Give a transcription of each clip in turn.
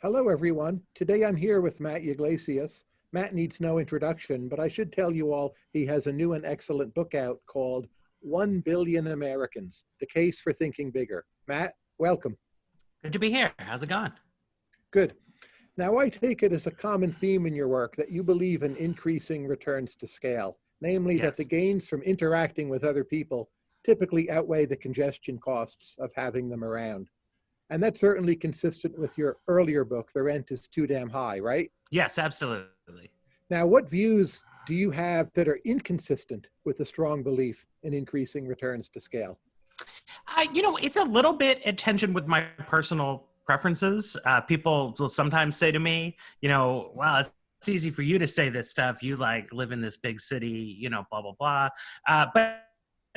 Hello, everyone. Today I'm here with Matt Yglesias. Matt needs no introduction, but I should tell you all he has a new and excellent book out called 1 Billion Americans, The Case for Thinking Bigger. Matt, welcome. Good to be here. How's it going? Good. Now, I take it as a common theme in your work that you believe in increasing returns to scale, namely yes. that the gains from interacting with other people typically outweigh the congestion costs of having them around. And that's certainly consistent with your earlier book, The Rent is Too Damn High, right? Yes, absolutely. Now, what views do you have that are inconsistent with a strong belief in increasing returns to scale? Uh, you know, it's a little bit at tension with my personal preferences. Uh, people will sometimes say to me, you know, well, it's, it's easy for you to say this stuff. You like live in this big city, you know, blah, blah, blah. Uh, but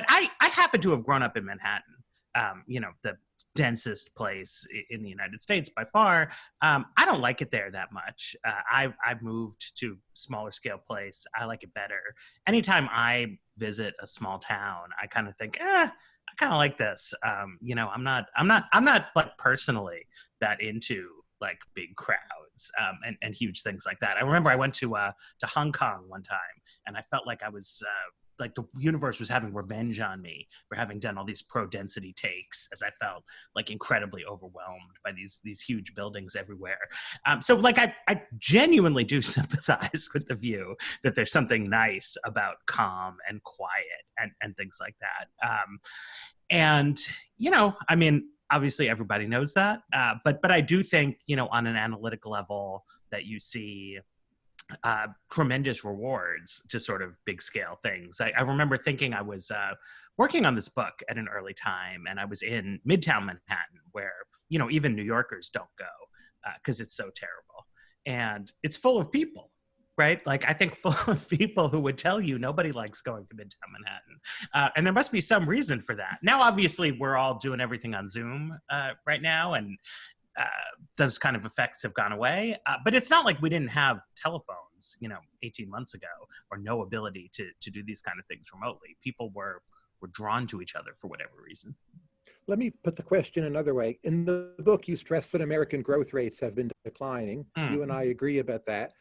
I, I happen to have grown up in Manhattan. Um, you know, the densest place in the United States by far. Um, I don't like it there that much. Uh, I, I've moved to smaller scale place. I like it better. Anytime I visit a small town, I kind of think, eh, I kind of like this. Um, you know, I'm not, I'm not, I'm not like personally that into like big crowds um, and, and huge things like that. I remember I went to uh, to Hong Kong one time, and I felt like I was uh, like the universe was having revenge on me for having done all these pro density takes as i felt like incredibly overwhelmed by these these huge buildings everywhere. Um, so like I, I genuinely do sympathize with the view that there's something nice about calm and quiet and and things like that. Um, and you know i mean obviously everybody knows that uh, but but i do think you know on an analytic level that you see uh, tremendous rewards to sort of big scale things. I, I remember thinking I was uh, working on this book at an early time, and I was in Midtown Manhattan, where you know even New Yorkers don't go because uh, it's so terrible, and it's full of people. Right, like I think full of people who would tell you nobody likes going to Midtown Manhattan, uh, and there must be some reason for that. Now, obviously, we're all doing everything on Zoom uh, right now, and uh, those kind of effects have gone away. Uh, but it's not like we didn't have telephones, you know, 18 months ago, or no ability to to do these kind of things remotely. People were were drawn to each other for whatever reason. Let me put the question another way. In the book, you stress that American growth rates have been declining. Mm. You and I agree about that.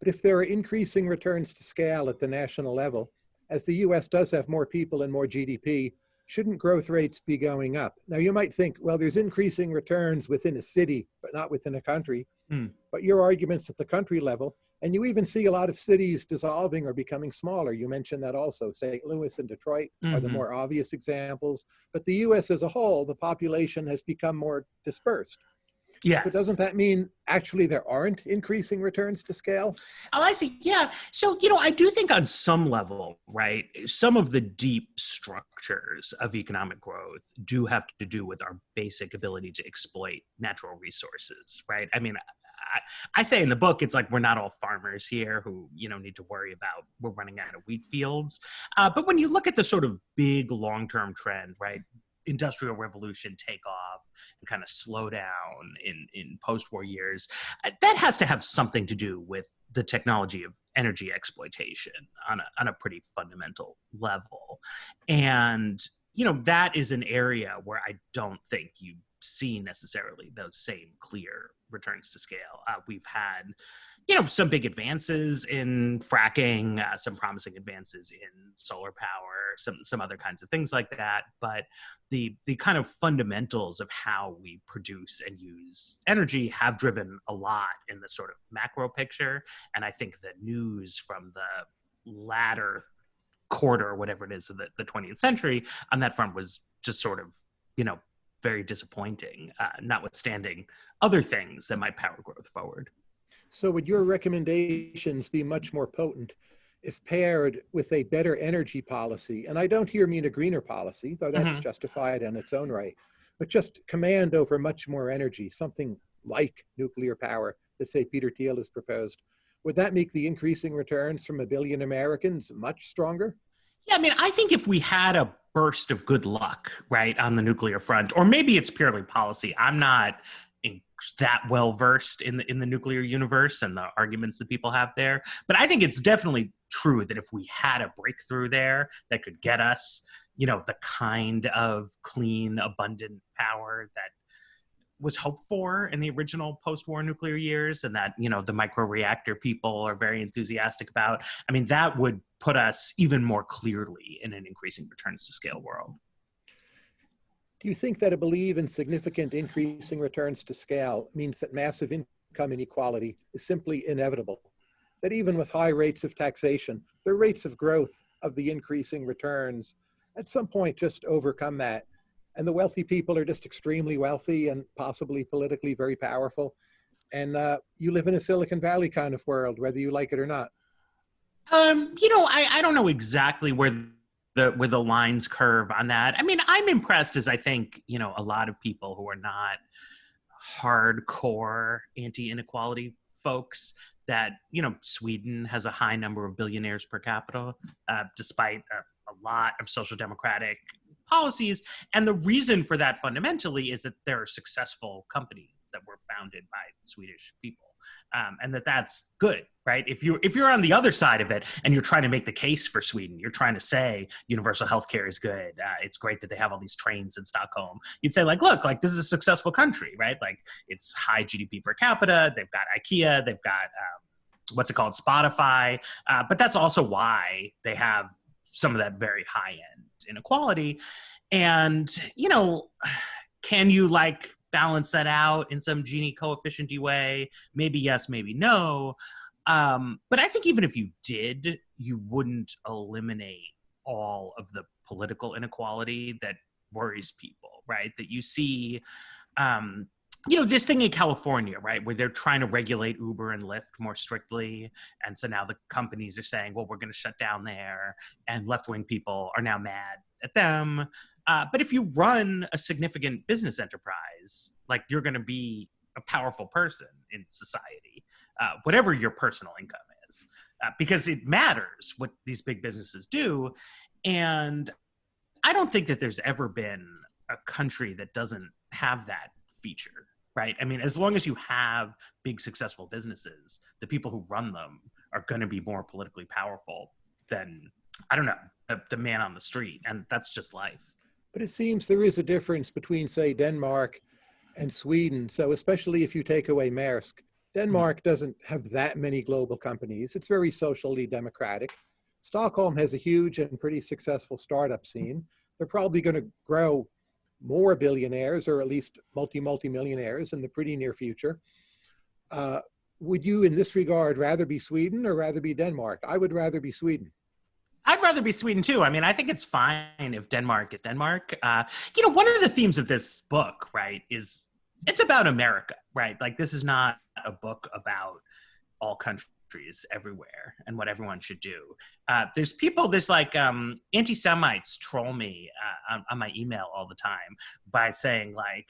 But if there are increasing returns to scale at the national level, as the US does have more people and more GDP, shouldn't growth rates be going up? Now you might think, well, there's increasing returns within a city, but not within a country. Mm. But your arguments at the country level, and you even see a lot of cities dissolving or becoming smaller. You mentioned that also. St. Louis and Detroit mm -hmm. are the mm-hmm. more obvious examples. But the US as a whole, the population has become more dispersed. Yes. So doesn't that mean actually there aren't increasing returns to scale? Oh, I see. Yeah. So, you know, I do think on some level, right, some of the deep structures of economic growth do have to do with our basic ability to exploit natural resources, right? I mean, I, I, say in the book, it's like we're not all farmers here who you know need to worry about we're running out of wheat fields. Uh, but when you look at the sort of big long-term trend, right, industrial revolution take off and kind of slow down in in post-war years uh, that has to have something to do with the technology of energy exploitation on a, on a pretty fundamental level and you know that is an area where i don't think you see necessarily those same clear returns to scale. Uh, we've had you know some big advances in fracking uh, some promising advances in solar power some some other kinds of things like that. But the the kind of fundamentals of how we produce and use energy have driven a lot in the sort of macro picture. And i think the news from the latter quarter whatever it is of the, the 20th century on that front was just sort of you know very disappointing uh, notwithstanding other things that might power growth forward so would your recommendations be much more potent if paired with a better energy policy? And I don't here mean a greener policy, though that's mm -hmm. justified in its own right, but just command over much more energy, something like nuclear power that say Peter Thiel has proposed. Would that make the increasing returns from a billion Americans much stronger? Yeah, I mean, I think if we had a burst of good luck, right, on the nuclear front, or maybe it's purely policy. I'm not that well versed in the in the nuclear universe and the arguments that people have there. But I think it's definitely true that if we had a breakthrough there that could get us, you know, the kind of clean, abundant power that was hoped for in the original post-war nuclear years and that you know the microreactor people are very enthusiastic about i mean that would put us even more clearly in an increasing returns to scale world. Do you think that a belief in significant increasing returns to scale means that massive income inequality is simply inevitable? That even with high rates of taxation the rates of growth of the increasing returns at some point just overcome that and the wealthy people are just extremely wealthy and possibly politically very powerful. And uh, you live in a Silicon Valley kind of world, whether you like it or not. Um, you know, I, I don't know exactly where the where the lines curve on that. I mean, I'm impressed as I think you know a lot of people who are not hardcore anti-inequality folks that you know Sweden has a high number of billionaires per capita, uh, despite a, a lot of social democratic policies. And the reason for that fundamentally is that there are successful companies that were founded by Swedish people. Um, and that that's good, right? If you're if you're on the other side of it and you're trying to make the case for Sweden, you're trying to say universal healthcare is good. Uh, it's great that they have all these trains in Stockholm. You'd say like, look, like this is a successful country, right? Like it's high GDP per capita. They've got IKEA. They've got um, what's it called, Spotify. Uh, but that's also why they have some of that very high end inequality. And you know can you like balance that out in some gini coefficient way? Maybe yes maybe no. Um, but i think even if you did you wouldn't eliminate all of the political inequality that worries people right? That you see um, you know this thing in california right where they're trying to regulate uber and lyft more strictly and so now the companies are saying well we're going to shut down there and left-wing people are now mad at them. Uh, but if you run a significant business enterprise like you're going to be a powerful person in society uh, whatever your personal income is uh, because it matters what these big businesses do. And i don't think that there's ever been a country that doesn't have that feature right? I mean as long as you have big successful businesses the people who run them are going to be more politically powerful than i don't know the, the, man on the street and that's just life. But it seems there is a difference between say denmark and sweden. So especially if you take away maersk denmark mm-hmm. doesn't have that many global companies. It's very socially democratic. Stockholm has a huge and pretty successful startup scene. They're probably going to grow more billionaires or at least multi multi millionaires in the pretty near future. Uh, would you, in this regard, rather be Sweden or rather be Denmark? I would rather be Sweden. I'd rather be Sweden too. I mean, I think it's fine if Denmark is Denmark. Uh, you know, one of the themes of this book, right, is it's about America, right? Like, this is not a book about all countries countries everywhere and what everyone should do. Uh, there's people, there's like um, anti-Semites troll me uh, on, on my email all the time by saying like,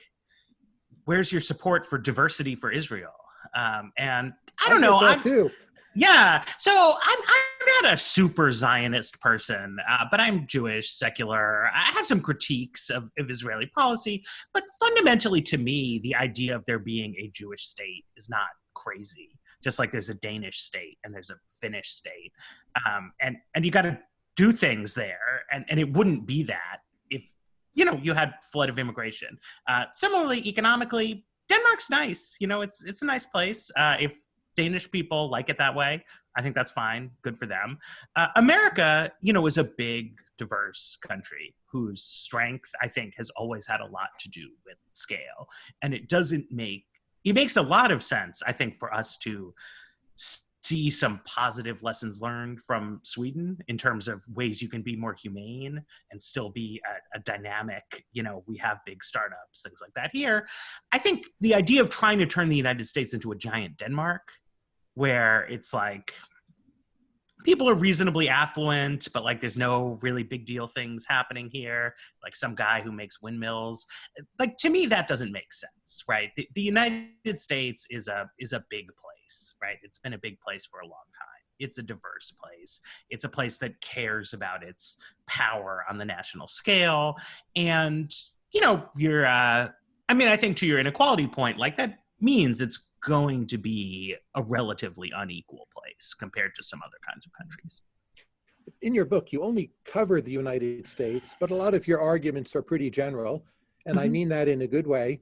where's your support for diversity for Israel? Um, and I don't I know. I'm, too. Yeah. So I'm, I'm not a super Zionist person, uh, but I'm Jewish, secular. I have some critiques of, of Israeli policy, but fundamentally to me, the idea of there being a Jewish state is not crazy just like there's a Danish state and there's a Finnish state. Um, and, and you got to do things there. And, and it wouldn't be that if, you know, you had flood of immigration. Uh, similarly, economically, Denmark's nice. You know, it's, it's a nice place. Uh, if Danish people like it that way, I think that's fine. Good for them. Uh, America, you know, is a big, diverse country whose strength, I think, has always had a lot to do with scale. And it doesn't make it makes a lot of sense, I think, for us to see some positive lessons learned from Sweden in terms of ways you can be more humane and still be a, a, dynamic, you know, we have big startups, things like that here. I think the idea of trying to turn the United States into a giant Denmark, where it's like, people are reasonably affluent, but like there's no really big deal things happening here. Like some guy who makes windmills. Like to me, that doesn't make sense, right? The, the United States is a is a big place, right? It's been a big place for a long time. It's a diverse place. It's a place that cares about its power on the national scale. And you know, you're. Uh, I mean, I think to your inequality point, like that means it's going to be a relatively unequal place compared to some other kinds of countries. In your book, you only cover the United States, but a lot of your arguments are pretty general, and mm -hmm. I mm-hmm. mean that in a good way.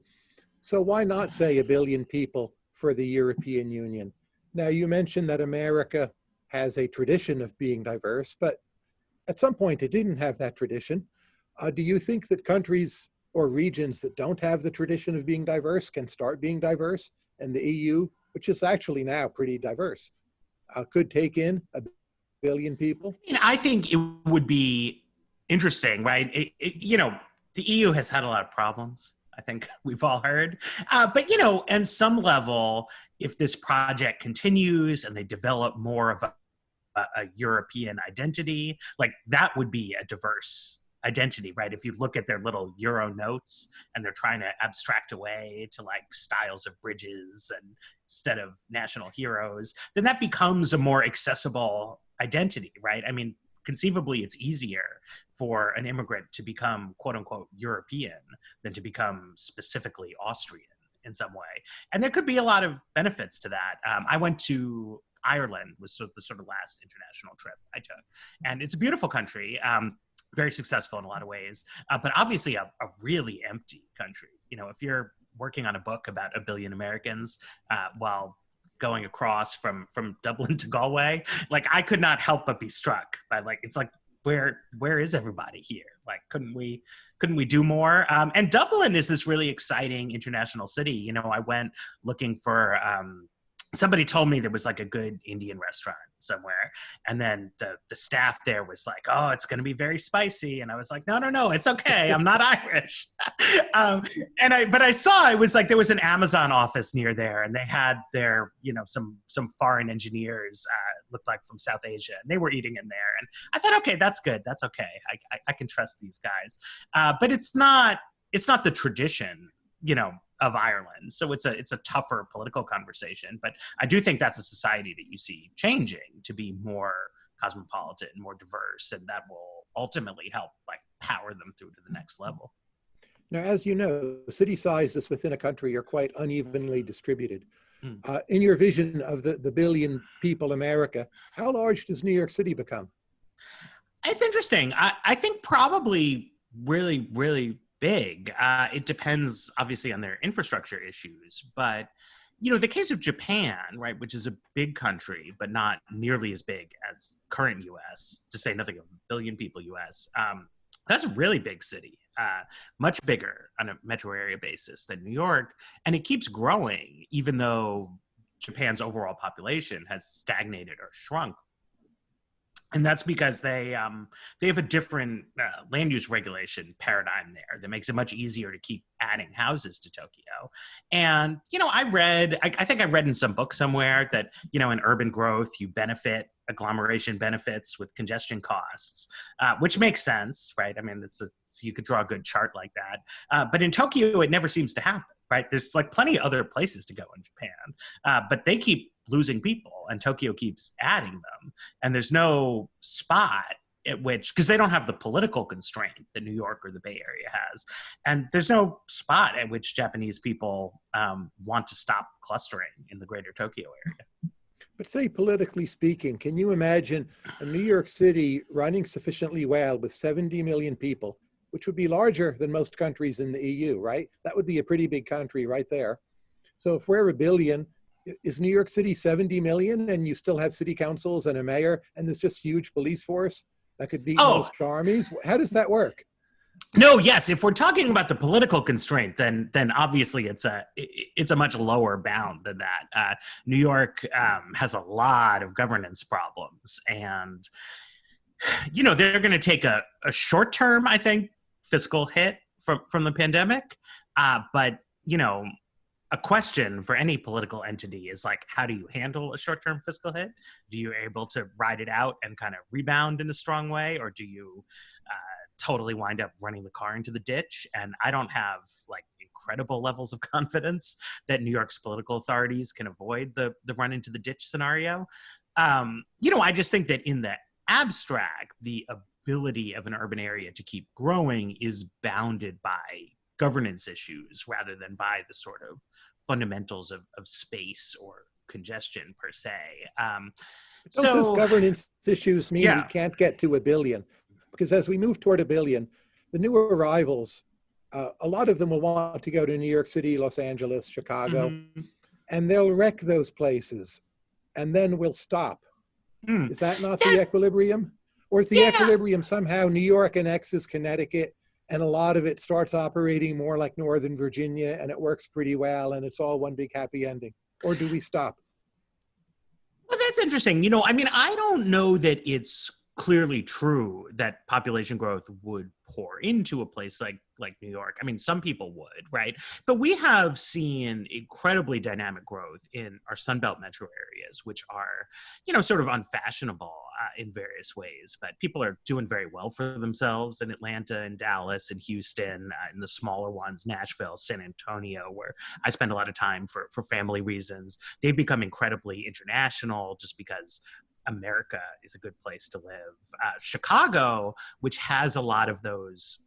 So why not say a billion people for the European Union? Now, you mentioned that America has a tradition of being diverse, but at some point it didn't have that tradition. Uh, do you think that countries or regions that don't have the tradition of being diverse can start being diverse and the EU, which is actually now pretty diverse, uh, could take in a billion people? I, mean, I think it would be interesting, right? It, it, you know, the EU has had a lot of problems. I think we've all heard. Uh, but, you know, on some level, if this project continues and they develop more of a, a, a European identity, like that would be a diverse identity, right? If you look at their little Euro notes and they're trying to abstract away to like styles of bridges and instead of national heroes, then that becomes a more accessible identity, right? I mean, conceivably it's easier for an immigrant to become quote unquote European than to become specifically Austrian in some way. And there could be a lot of benefits to that. Um, I went to Ireland was sort of the sort of last international trip I took. And it's a beautiful country. Um, very successful in a lot of ways, uh, but obviously a, a, really empty country. You know, if you're working on a book about a billion Americans uh, while going across from from Dublin to Galway, like I could not help but be struck by like it's like where where is everybody here? Like couldn't we couldn't we do more? Um, and Dublin is this really exciting international city. You know, I went looking for. Um, somebody told me there was like a good Indian restaurant somewhere. And then the, the staff there was like, oh, it's going to be very spicy. And I was like, no, no, no, it's okay. I'm not Irish. um, and I, but I saw it was like, there was an Amazon office near there and they had their, you know, some, some foreign engineers, uh, looked like from South Asia and they were eating in there. And I thought, okay, that's good. That's okay. I, I, I can trust these guys. Uh, but it's not, it's not the tradition, you know, of Ireland. So it's a it's a tougher political conversation. But I do think that's a society that you see changing to be more cosmopolitan, more diverse, and that will ultimately help like power them through to the next level. Now, as you know, city sizes within a country are quite unevenly distributed. Mm. Uh, in your vision of the, the billion people America, how large does New York City become? It's interesting. I, I think probably really, really big. Uh, it depends, obviously, on their infrastructure issues. But, you know, the case of Japan, right, which is a big country, but not nearly as big as current US, to say nothing of a billion people US, um, that's a really big city, uh, much bigger on a metro area basis than New York. And it keeps growing, even though Japan's overall population has stagnated or shrunk and that's because they um, they have a different uh, land use regulation paradigm there that makes it much easier to keep adding houses to Tokyo. And you know, I read, I, I think I read in some book somewhere that you know, in urban growth, you benefit agglomeration benefits with congestion costs, uh, which makes sense, right? I mean, it's, a, you could draw a good chart like that. Uh, but in Tokyo, it never seems to happen, right? There's like plenty of other places to go in Japan, uh, but they keep losing people and Tokyo keeps adding them. And there's no spot at which, because they don't have the political constraint that New York or the Bay Area has. And there's no spot at which Japanese people um, want to stop clustering in the greater Tokyo area. But say politically speaking, can you imagine a New York City running sufficiently well with 70 million people, which would be larger than most countries in the EU, right? That would be a pretty big country right there. So if we're a billion is New York City 70 million and you still have city councils and a mayor and there's just huge police force that could beat oh. most armies? How does that work? No, yes. If we're talking about the political constraint, then then obviously it's a it's a much lower bound than that. Uh, New York um, has a lot of governance problems, and you know they're going to take a, a short term, I think, fiscal hit from from the pandemic. Uh, but you know, a question for any political entity is like how do you handle a short-term fiscal hit? Do you able to ride it out and kind of rebound in a strong way or do you uh, totally wind up running the car into the ditch? And i don't have like incredible levels of confidence that new york's political authorities can avoid the the run into the ditch scenario. Um, you know i just think that in the abstract the ability of an urban area to keep growing is bounded by governance issues rather than by the sort of fundamentals of, of space or congestion per se. Um, Don't so, those governance issues mean yeah. we can't get to a billion? Because as we move toward a billion, the new arrivals uh, a lot of them will want to go to New York City, Los Angeles, Chicago, Mhm. and they'll wreck those places, and then we'll stop. Mm. Is that not the equilibrium? Or is the Yeah. equilibrium somehow New York and annexes Connecticut and a lot of it starts operating more like Northern Virginia and it works pretty well and it's all one big happy ending? Or do we stop? Well, that's interesting. You know, I mean, I don't know that it's clearly true that population growth would pour into a place like like New York. I mean, some people would, right? But we have seen incredibly dynamic growth in our Sunbelt metro areas, which are, you know, sort of unfashionable uh, in various ways. But people are doing very well for themselves in Atlanta and Dallas and Houston, uh, and the smaller ones, Nashville, San Antonio, where I spend a lot of time for for family reasons. They've become incredibly international just because America is a good place to live. Uh, Chicago, which has a lot of those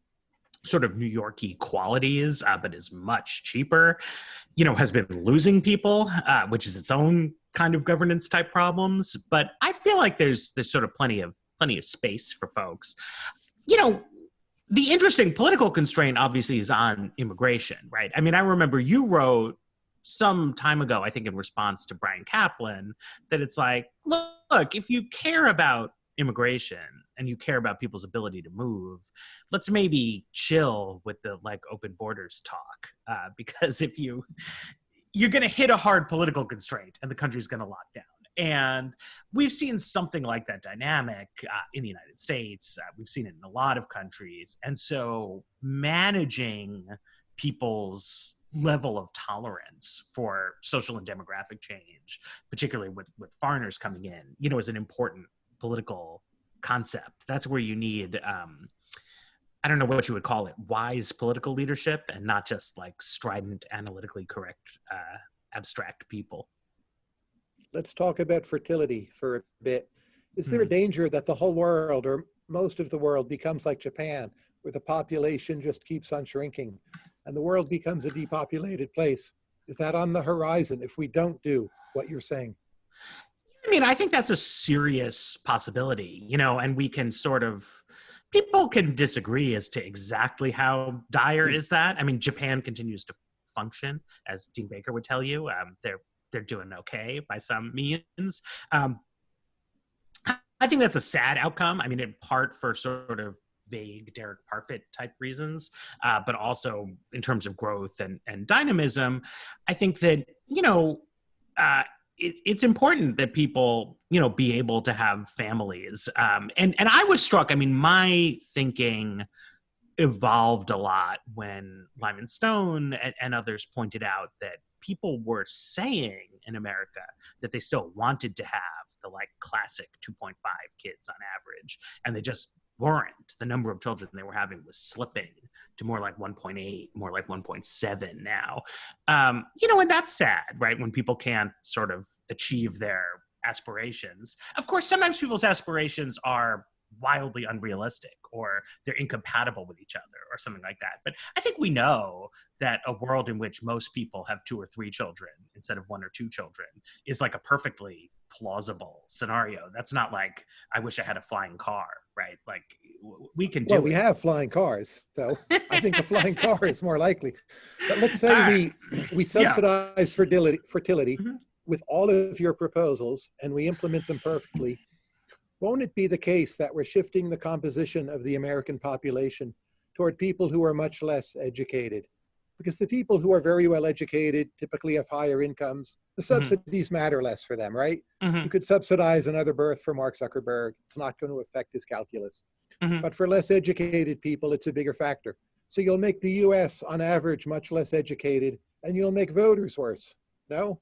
sort of New Yorky qualities, uh, but is much cheaper, you know, has been losing people, uh, which is its own kind of governance type problems. But I feel like there's there's sort of plenty of plenty of space for folks. You know, the interesting political constraint obviously is on immigration, right? I mean, I remember you wrote some time ago, I think in response to Bryan Caplan, that it's like, look, if you care about immigration and you care about people's ability to move, let's maybe chill with the like open borders talk. Uh, because if you, you're going to hit a hard political constraint and the country's going to lock down. And we've seen something like that dynamic uh, in the United States. Uh, we've seen it in a lot of countries. And so managing people's level of tolerance for social and demographic change, particularly with, with foreigners coming in, you know, is an important political concept. That's where you need, um, I don't know what you would call it, wise political leadership and not just like strident, analytically correct, uh, abstract people. Let's talk about fertility for a bit. Is there a danger that the whole world or most of the world becomes like Japan, where the population just keeps on shrinking and the world becomes a depopulated place? Is that on the horizon if we don't do what you're saying? I mean, I think that's a serious possibility, you know, and we can sort of people can disagree as to exactly how dire is that. I mean, Japan continues to function, as Dean Baker would tell you. Um, they're they're doing okay by some means. Um, I think that's a sad outcome. I mean, in part for sort of vague Derek Parfit type reasons, uh, but also in terms of growth and and dynamism. I think that you know. Uh, it, it's important that people you know be able to have families um, and and i was struck i mean my thinking evolved a lot when lyman stone and, and others pointed out that people were saying in america that they still wanted to have the like classic 2.5 kids on average and they just weren't the number of children they were having was slipping to more like 1.8 more like 1.7 now. Um, you know and that's sad right? When people can't sort of achieve their aspirations. Of course sometimes people's aspirations are wildly unrealistic or they're incompatible with each other or something like that. But i think we know that a world in which most people have two or three children instead of one or two children is like a perfectly plausible scenario. That's not like i wish i had a flying car right? Like we can do well, we it. have flying cars so i think a flying car is more likely. But let's say we we subsidize fertility fertility Mhm. with all of your proposals and we implement them perfectly won't it be the case that we're shifting the composition of the american population toward people who are much less educated because the people who are very well educated typically have higher incomes the subsidies matter less for them right Mhm. you could subsidize another birth for Mark Zuckerberg. It's not going to affect his calculus. Mhm. But for less educated people, it's a bigger factor. So you'll make the US on average much less educated and you'll make voters worse. No?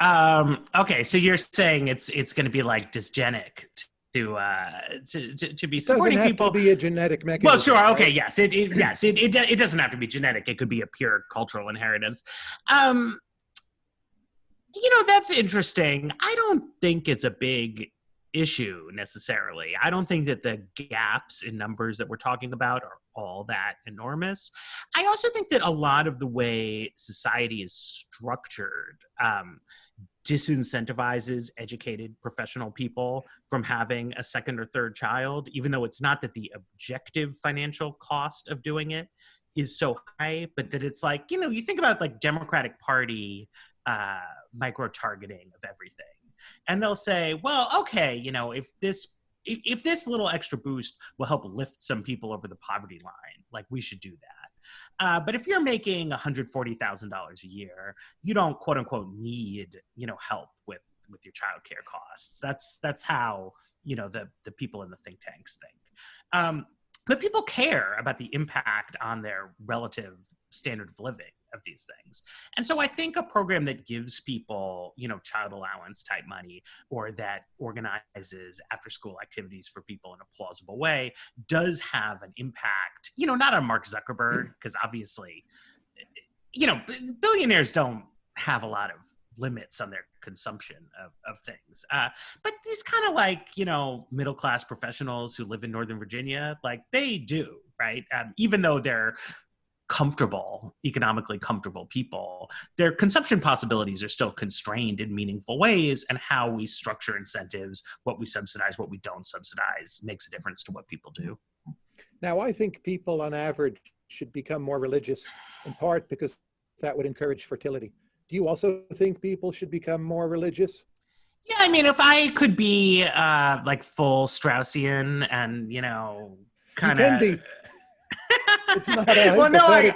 Um, okay, so you're saying it's it's going to be like dysgenic to uh to to, to be It doesn't have people. to be a genetic mechanism. well, sure. right? Okay, yes. It, it yes. It, it it doesn't have to be genetic. It could be a pure cultural inheritance. Um, you know, that's interesting. I don't think it's a big issue necessarily. I don't think that the gaps in numbers that we're talking about are all that enormous. I also think that a lot of the way society is structured um, disincentivizes educated professional people from having a second or third child, even though it's not that the objective financial cost of doing it is so high, but that it's like, you know, you think about like Democratic Party uh, micro targeting of everything. And they'll say, well, okay, you know, if this if, if this little extra boost will help lift some people over the poverty line, like we should do that. Uh, but if you're making $140,000 a year, you don't quote unquote need, you know, help with with your childcare costs. That's that's how you know the the people in the think tanks think. Um, but people care about the impact on their relative standard of living of these things. And so I think a program that gives people, you know, child allowance type money or that organizes after school activities for people in a plausible way does have an impact, you know, not on Mark Zuckerberg, because obviously, you know, billionaires don't have a lot of limits on their consumption of, of things. Uh, but these kind of like, you know, middle class professionals who live in Northern Virginia, like they do, right? Um, even though they're comfortable, economically comfortable people, their consumption possibilities are still constrained in meaningful ways. And how we structure incentives, what we subsidize, what we don't subsidize, makes a difference to what people do. Now, I think people on average should become more religious, in part because that would encourage fertility do you also think people should become more religious? Yeah, I mean, if I could be uh, like full Straussian and you know, kind of. It's not well, no, I,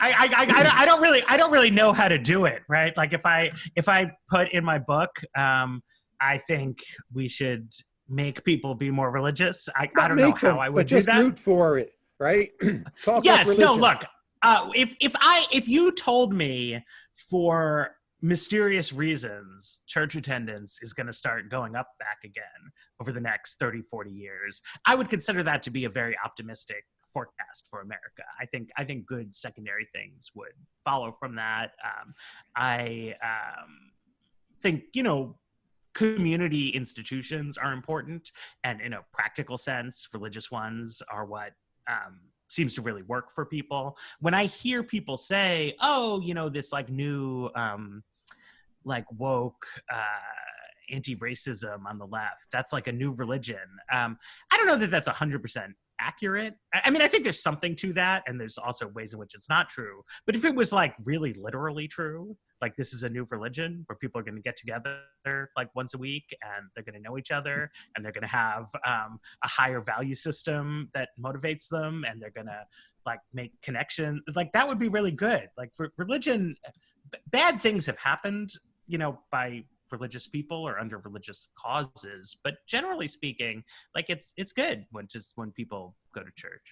I, I, I, I, don't really, I don't really know how to do it, right? Like if I, if I put in my book, um, I think we should make people be more religious. I, I don't know them, how I would but just do that. root for it, right? yes. No. Look. Uh, if if I if you told me for mysterious reasons, church attendance is going to start going up back again over the next 30, 40 years. I would consider that to be a very optimistic forecast for America. I think I think good secondary things would follow from that. Um, I um, think you know community institutions are important, and in a practical sense, religious ones are what um, seems to really work for people. When I hear people say, "Oh, you know, this like new um like woke uh anti-racism on the left, that's like a new religion." Um I don't know that that's 100% accurate. I mean, I think there's something to that, and there's also ways in which it's not true. But if it was like really literally true, like this is a new religion where people are going to get together like once a week and they're going to know each other and they're going to have um, a higher value system that motivates them and they're going to like make connection like that would be really good like for religion bad things have happened you know by religious people or under religious causes but generally speaking like it's it's good when just when people go to church.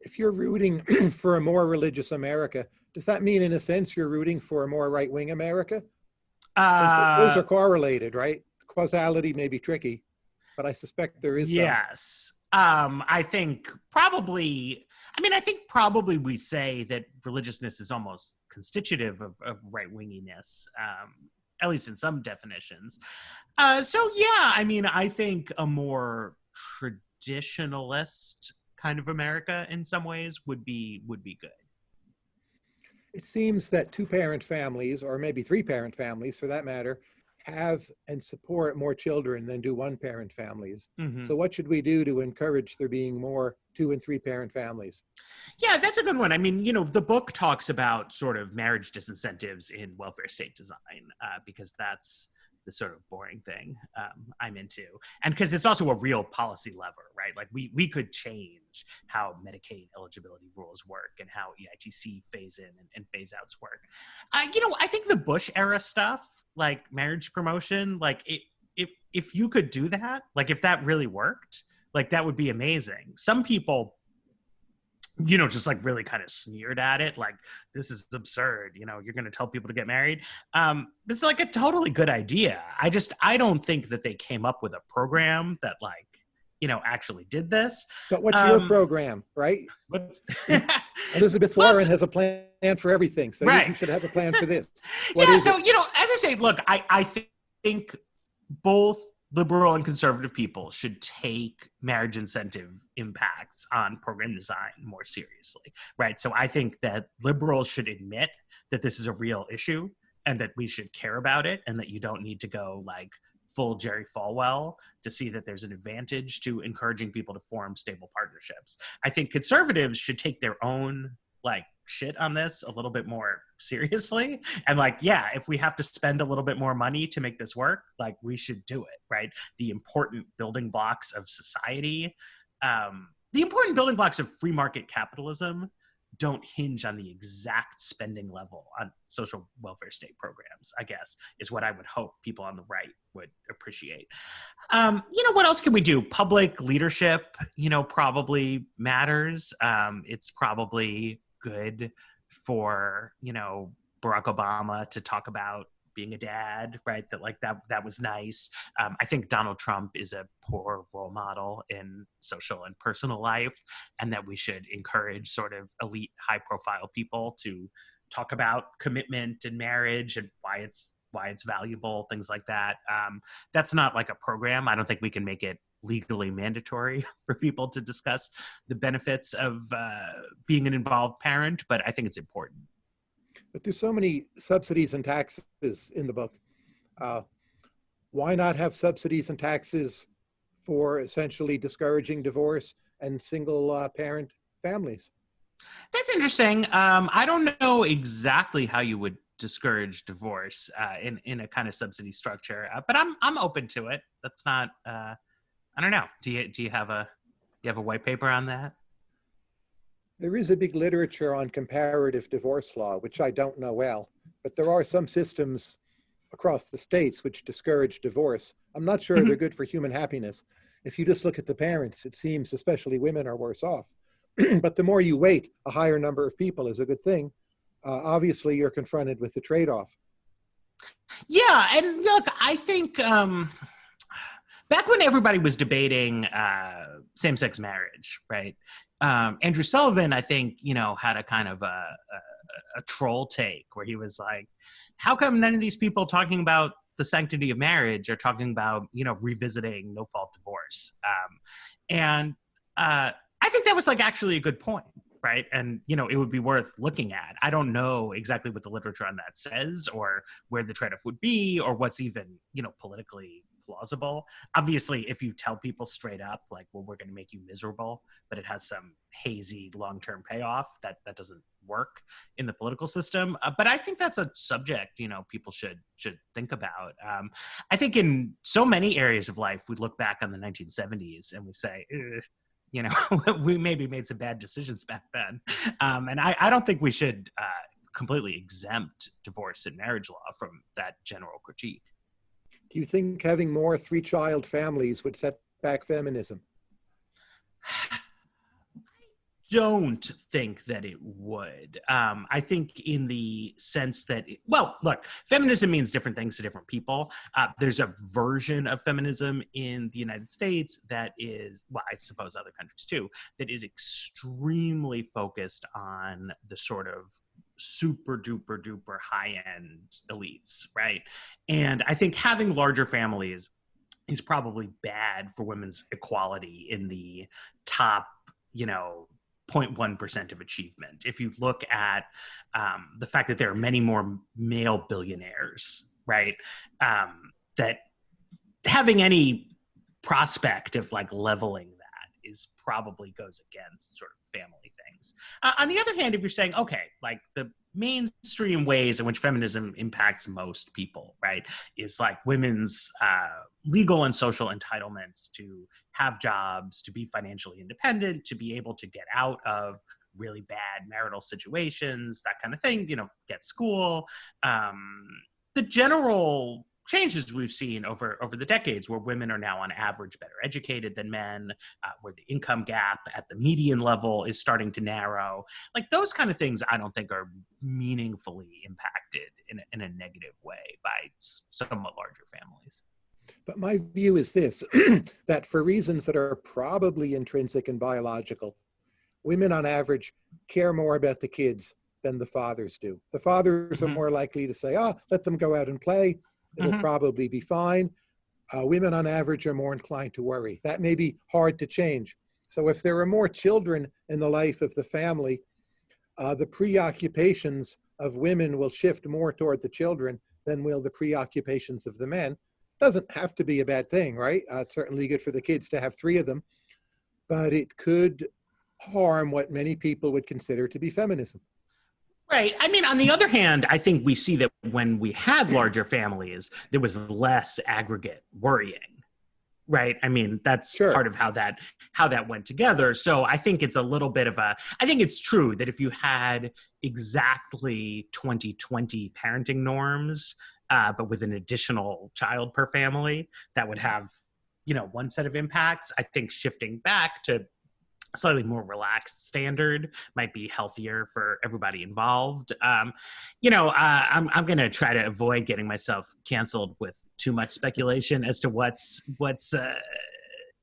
If you're rooting for a more religious america does that mean in a sense you're rooting for a more right-wing america? Uh, those are correlated right? Causality may be tricky but i suspect there is yes. Um i think probably i mean i think probably we say that religiousness is almost constitutive of, of right-winginess. Um at least in some definitions. Uh, so yeah, I mean, I think a more traditionalist kind of America in some ways would be would be good. It seems that two parent families, or maybe three parent families for that matter, have and support more children than do one parent families. Mm-hmm. So what should we do to encourage there being more two and three parent families? Yeah, that's a good one. I mean, you know, the book talks about sort of marriage disincentives in welfare state design uh, because that's the sort of boring thing um, I'm into, and because it's also a real policy lever, right? Like we we could change how Medicaid eligibility rules work and how EITC phase in and, and phase outs work. Uh, you know, I think the Bush era stuff, like marriage promotion, like it, if if you could do that, like if that really worked, like that would be amazing. Some people you know, just like really kind of sneered at it, like this is absurd. You know, you're going to tell people to get married. Um, this is like a totally good idea. I just I don't think that they came up with a program that like you know actually did this. But what's um, your program, right? Elizabeth Warren has a plan for everything, so right. you should have a plan for this. What yeah. So it? you know, as I say, look, I I think both liberal and conservative people should take marriage incentive impacts on program design more seriously, right? So I think that liberals should admit that this is a real issue and that we should care about it and that you don't need to go like full Jerry Falwell to see that there's an advantage to encouraging people to form stable partnerships. I think conservatives should take their own like shit on this a little bit more seriously. And like yeah if we have to spend a little bit more money to make this work like we should do it right? The important building blocks of society um, the important building blocks of free market capitalism don't hinge on the exact spending level on social welfare state programs i guess is what i would hope people on the right would appreciate. Um, you know what else can we do? Public leadership you know probably matters. Um, it's probably good for you know barack obama to talk about being a dad, right? That like that that was nice. Um, I think Donald Trump is a poor role model in social and personal life, and that we should encourage sort of elite, high-profile people to talk about commitment and marriage and why it's why it's valuable, things like that. Um, that's not like a program. I don't think we can make it legally mandatory for people to discuss the benefits of uh, being an involved parent, but I think it's important. But there's so many subsidies and taxes in the book. Uh, why not have subsidies and taxes for essentially discouraging divorce and single uh, parent families? That's interesting. Um, I don't know exactly how you would discourage divorce uh, in in a kind of subsidy structure, uh, but I'm I'm open to it. That's not. Uh, I don't know. Do you do you have a you have a white paper on that? There is a big literature on comparative divorce law, which I don't know well, but there are some systems across the states which discourage divorce. I'm not sure mm -hmm. they're good for human happiness. If you just look at the parents, it seems especially women are worse off. but the more you wait, a higher number of people is a good thing. Uh, obviously, you're confronted with the trade-off. Yeah, and look, I think um, back when everybody was debating uh, same-sex marriage, right? Um, Andrew Sullivan, I think, you know, had a kind of a, a, a troll take where he was like, "How come none of these people talking about the sanctity of marriage are talking about, you know, revisiting no-fault divorce?" Um, and uh, I think that was like actually a good point, right? And you know, it would be worth looking at. I don't know exactly what the literature on that says, or where the trade-off would be, or what's even, you know, politically plausible. Obviously, if you tell people straight up, like, well, we're going to make you miserable, but it has some hazy long-term payoff, that that doesn't work in the political system. Uh, but I think that's a subject, you know, people should should think about. Um, I think in so many areas of life, we look back on the 1970s and we say, you know, we maybe made some bad decisions back then. Um, and I, I don't think we should uh, completely exempt divorce and marriage law from that general critique. Do you think having more three-child families would set back feminism? I don't think that it would. Um, I think in the sense that, it, well, look, feminism means different things to different people. Uh, there's a version of feminism in the United States that is, well, I suppose other countries too, that is extremely focused on the sort of super duper duper high end elites, right? And I think having larger families is probably bad for women's equality in the top, you know, 0.1% of achievement. If you look at um, the fact that there are many more male billionaires, right? Um, that having any prospect of like leveling that is probably goes against sort of family things. Uh, on the other hand, if you're saying, okay, like the mainstream ways in which feminism impacts most people, right, is like women's uh, legal and social entitlements to have jobs, to be financially independent, to be able to get out of really bad marital situations, that kind of thing, you know, get school. Um, the general changes we've seen over over the decades where women are now on average better educated than men uh, where the income gap at the median level is starting to narrow like those kind of things i don't think are meaningfully impacted in a, in a negative way by somewhat larger families but my view is this that for reasons that are probably intrinsic and biological women on average care more about the kids than the fathers do. The fathers mm -hmm. are mm-hmm. more likely to say, ah, oh, let them go out and play it'll mm -hmm. probably be fine. Uh, women on average are more inclined to worry. That may be hard to change. So if there are more children in the life of the family, uh, the preoccupations of women will shift more toward the children than will the preoccupations of the men. Doesn't have to be a bad thing, right? Uh, it's certainly good for the kids to have three of them, but it could harm what many people would consider to be feminism. Right. I mean, on the other hand, I think we see that when we had larger families, there was less aggregate worrying right i mean that's sure. part of how that how that went together so i think it's a little bit of a i think it's true that if you had exactly 2020 parenting norms uh, but with an additional child per family that would have you know one set of impacts i think shifting back to slightly more relaxed standard might be healthier for everybody involved. Um, you know, uh, I'm I'm going to try to avoid getting myself canceled with too much speculation as to what's what's. Uh,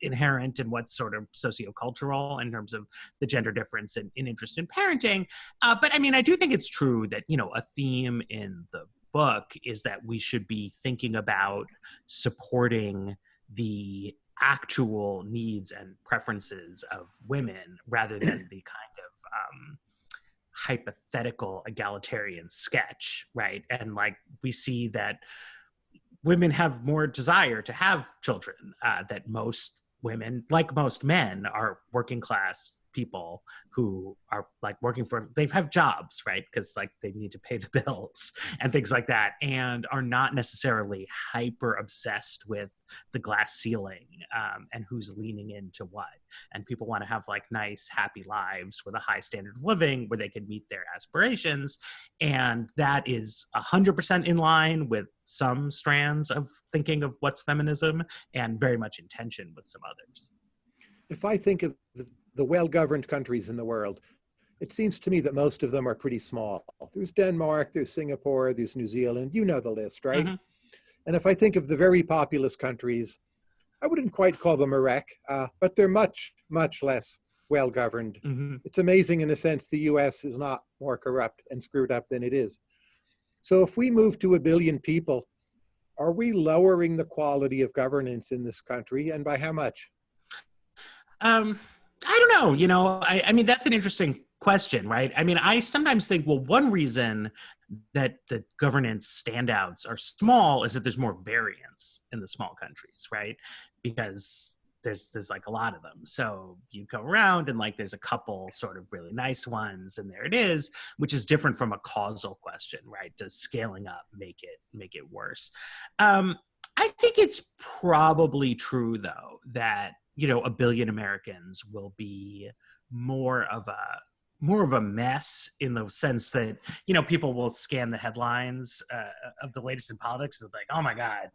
inherent and what's sort of sociocultural in terms of the gender difference in, in interest in parenting uh, but i mean i do think it's true that you know a theme in the book is that we should be thinking about supporting the actual needs and preferences of women rather than the kind of um, hypothetical egalitarian sketch, right? And like we see that women have more desire to have children, uh, that most women, like most men, are working class people who are like working for they have jobs right? Because like they need to pay the bills and things like that and are not necessarily hyper obsessed with the glass ceiling um, and who's leaning into what. And people want to have like nice happy lives with a high standard of living where they can meet their aspirations and that is 100% in line with some strands of thinking of what's feminism and very much in tension with some others. If i think of the well-governed countries in the world, it seems to me that most of them are pretty small. There's Denmark, there's Singapore, there's New Zealand, you know the list, right? Mm-hmm. And if I think of the very populous countries, I wouldn't quite call them a wreck, uh, but they're much, much less well governed. Mm-hmm. It's amazing in a sense the US is not more corrupt and screwed up than it is. So if we move to a billion people, are we lowering the quality of governance in this country and by how much? Um, I don't know. You know, I, I mean, that's an interesting question, right? I mean, I sometimes think, well, one reason that the governance standouts are small is that there's more variance in the small countries, right? Because there's there's like a lot of them. So you go around and like there's a couple sort of really nice ones, and there it is, which is different from a causal question, right? Does scaling up make it make it worse? Um, I think it's probably true though that you know a billion Americans will be more of a more of a mess in the sense that you know people will scan the headlines uh, of the latest in politics and like oh my god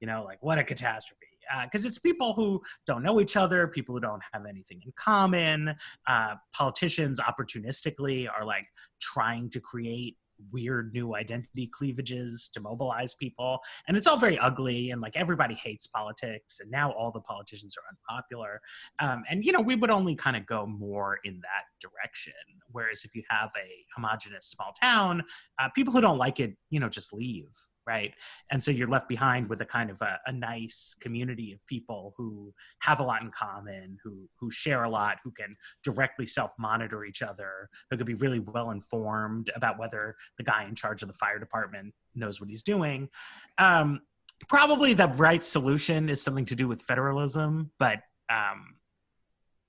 you know like what a catastrophe because uh, it's people who don't know each other people who don't have anything in common uh, politicians opportunistically are like trying to create weird new identity cleavages to mobilize people. And it's all very ugly and like everybody hates politics and now all the politicians are unpopular. Um, and you know we would only kind of go more in that direction. Whereas if you have a homogenous small town uh, people who don't like it you know just leave right? And so you're left behind with a kind of a, a, nice community of people who have a lot in common who who share a lot who can directly self monitor each other who could be really well informed about whether the guy in charge of the fire department knows what he's doing. Um, probably the right solution is something to do with federalism but um,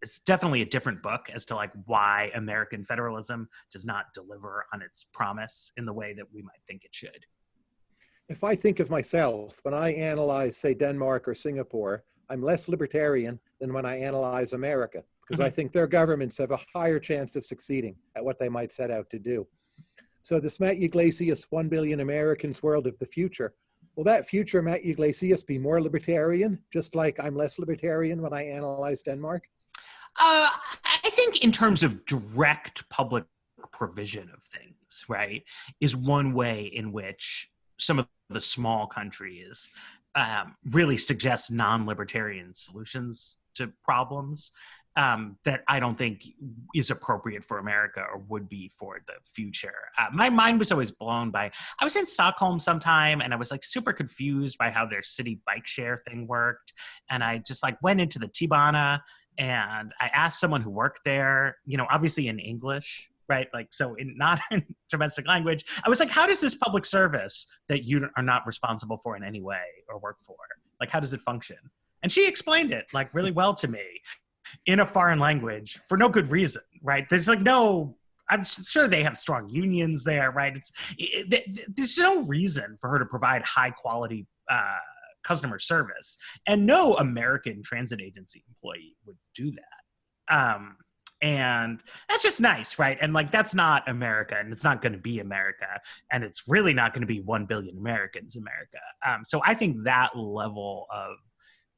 it's definitely a different book as to like why American federalism does not deliver on its promise in the way that we might think it should if I think of myself, when I analyze, say, Denmark or Singapore, I'm less libertarian than when I analyze America, because mm-hmm. I think their governments have a higher chance of succeeding at what they might set out to do. So this Matt Yglesias 1 billion Americans world of the future, will that future Matt Yglesias be more libertarian, just like I'm less libertarian when I analyze Denmark? Uh, I think in terms of direct public provision of things, right, is one way in which some of the small countries um, really suggest non-libertarian solutions to problems um, that I don't think is appropriate for America or would be for the future. Uh, my mind was always blown by. I was in Stockholm sometime, and I was like super confused by how their city bike share thing worked, and I just like went into the T-Bana and I asked someone who worked there, you know, obviously in English, right? Like, so in not in domestic language, I was like, how does this public service that you are not responsible for in any way or work for, like, how does it function? And she explained it like really well to me in a foreign language for no good reason, right? There's like no I'm sure they have strong unions there, right? It's it, there's no reason for her to provide high quality uh, customer service, and no American transit agency employee would do that. Um, and that's just nice right? And like that's not america and it's not going to be america and it's really not going to be 1 billion americans america. Um, so i think that level of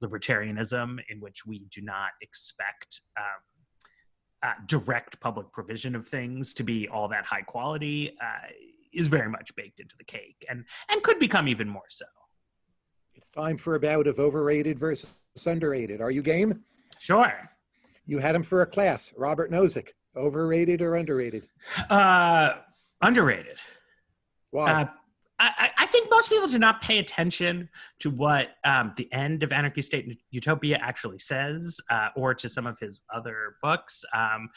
libertarianism in which we do not expect um, uh, direct public provision of things to be all that high quality uh, is very much baked into the cake and and could become even more so. It's time for a bout of overrated versus underrated. Are you game? Sure you had him for a class. Robert nozick. Overrated or underrated? Uh underrated. Why? Uh, I, I, think most people do not pay attention to what um, the end of Anarchy State Utopia actually says, uh, or to some of his other books. Um,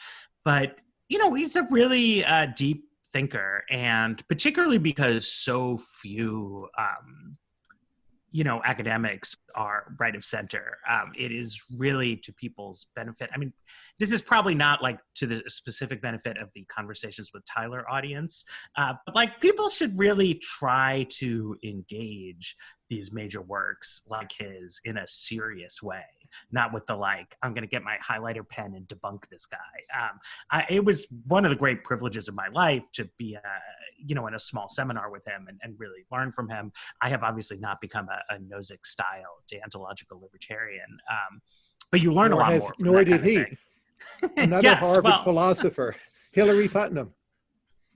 but you know, he's a really uh, deep thinker, and particularly because so few um, you know academics are right of center. Um, it is really to people's benefit. I mean this is probably not like to the specific benefit of the conversations with tyler audience uh, but like people should really try to engage these major works like his in a serious way not with the like i'm going to get my highlighter pen and debunk this guy. Um, I, it was one of the great privileges of my life to be a, you know in a small seminar with him and, and really learn from him. I have obviously not become a, a nozick style deontological libertarian um, but you learn nor a lot has, more nor did he. another yes, harvard well, philosopher Hilary putnam.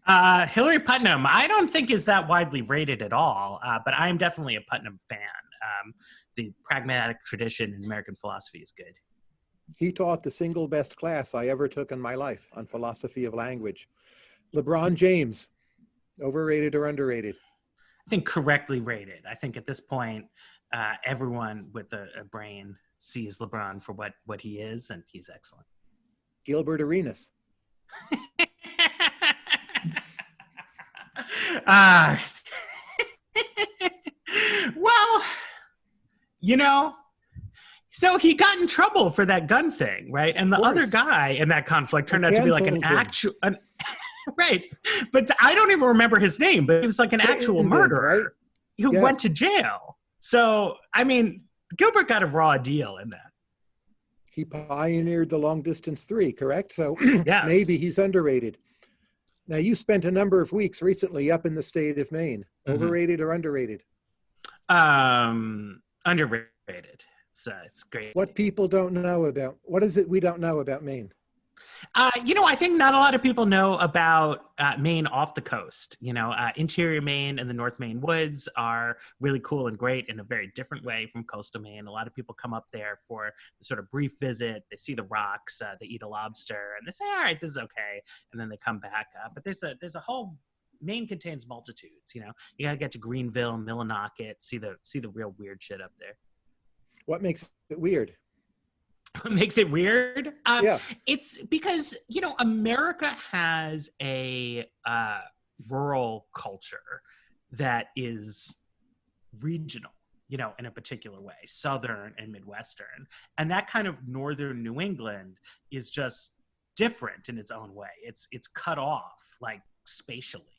Uh, Hilary Putnam, I don't think is that widely rated at all, uh, but I am definitely a Putnam fan. Um, the pragmatic tradition in American philosophy is good. He taught the single best class I ever took in my life on philosophy of language. LeBron James, overrated or underrated? I think correctly rated. I think at this point, uh, everyone with a, a brain sees LeBron for what what he is, and he's excellent. Gilbert Arenas. uh, well, you know, so he got in trouble for that gun thing, right? And the other guy in that conflict turned out to be like an actual, an, right? But I don't even remember his name, but he was like an actual murderer right? who yes. went to jail. So I mean, Gilbert got a raw deal in that. He pioneered the long distance three, correct? So yes. maybe he's underrated. Now, you spent a number of weeks recently up in the state of Maine. Mm-hmm. Overrated or underrated? Um, underrated. It's, uh, it's great. What people don't know about, what is it we don't know about Maine? Uh, you know, I think not a lot of people know about uh, Maine off the coast. You know, uh, interior Maine and the North Maine woods are really cool and great in a very different way from coastal Maine. A lot of people come up there for the sort of brief visit. They see the rocks, uh, they eat a lobster, and they say, "All right, this is okay," and then they come back. Uh, but there's a there's a whole Maine contains multitudes. You know, you gotta get to Greenville, Millinocket, see the see the real weird shit up there. What makes it weird? What makes it weird. Um, yeah. It's because, you know, America has a uh, rural culture that is regional, you know, in a particular way, Southern and Midwestern. And that kind of Northern New England is just different in its own way. It's, it's cut off like spatially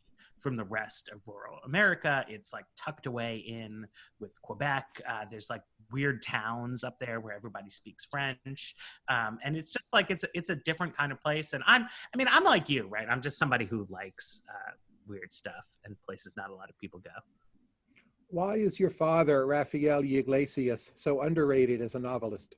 from the rest of rural America. It's like tucked away in with Quebec. Uh, there's like weird towns up there where everybody speaks French, um, and it's just like it's it's a different kind of place. And I'm I mean I'm like you, right? I'm just somebody who likes uh, weird stuff and places not a lot of people go. Why is your father Rafael Yglesias so underrated as a novelist?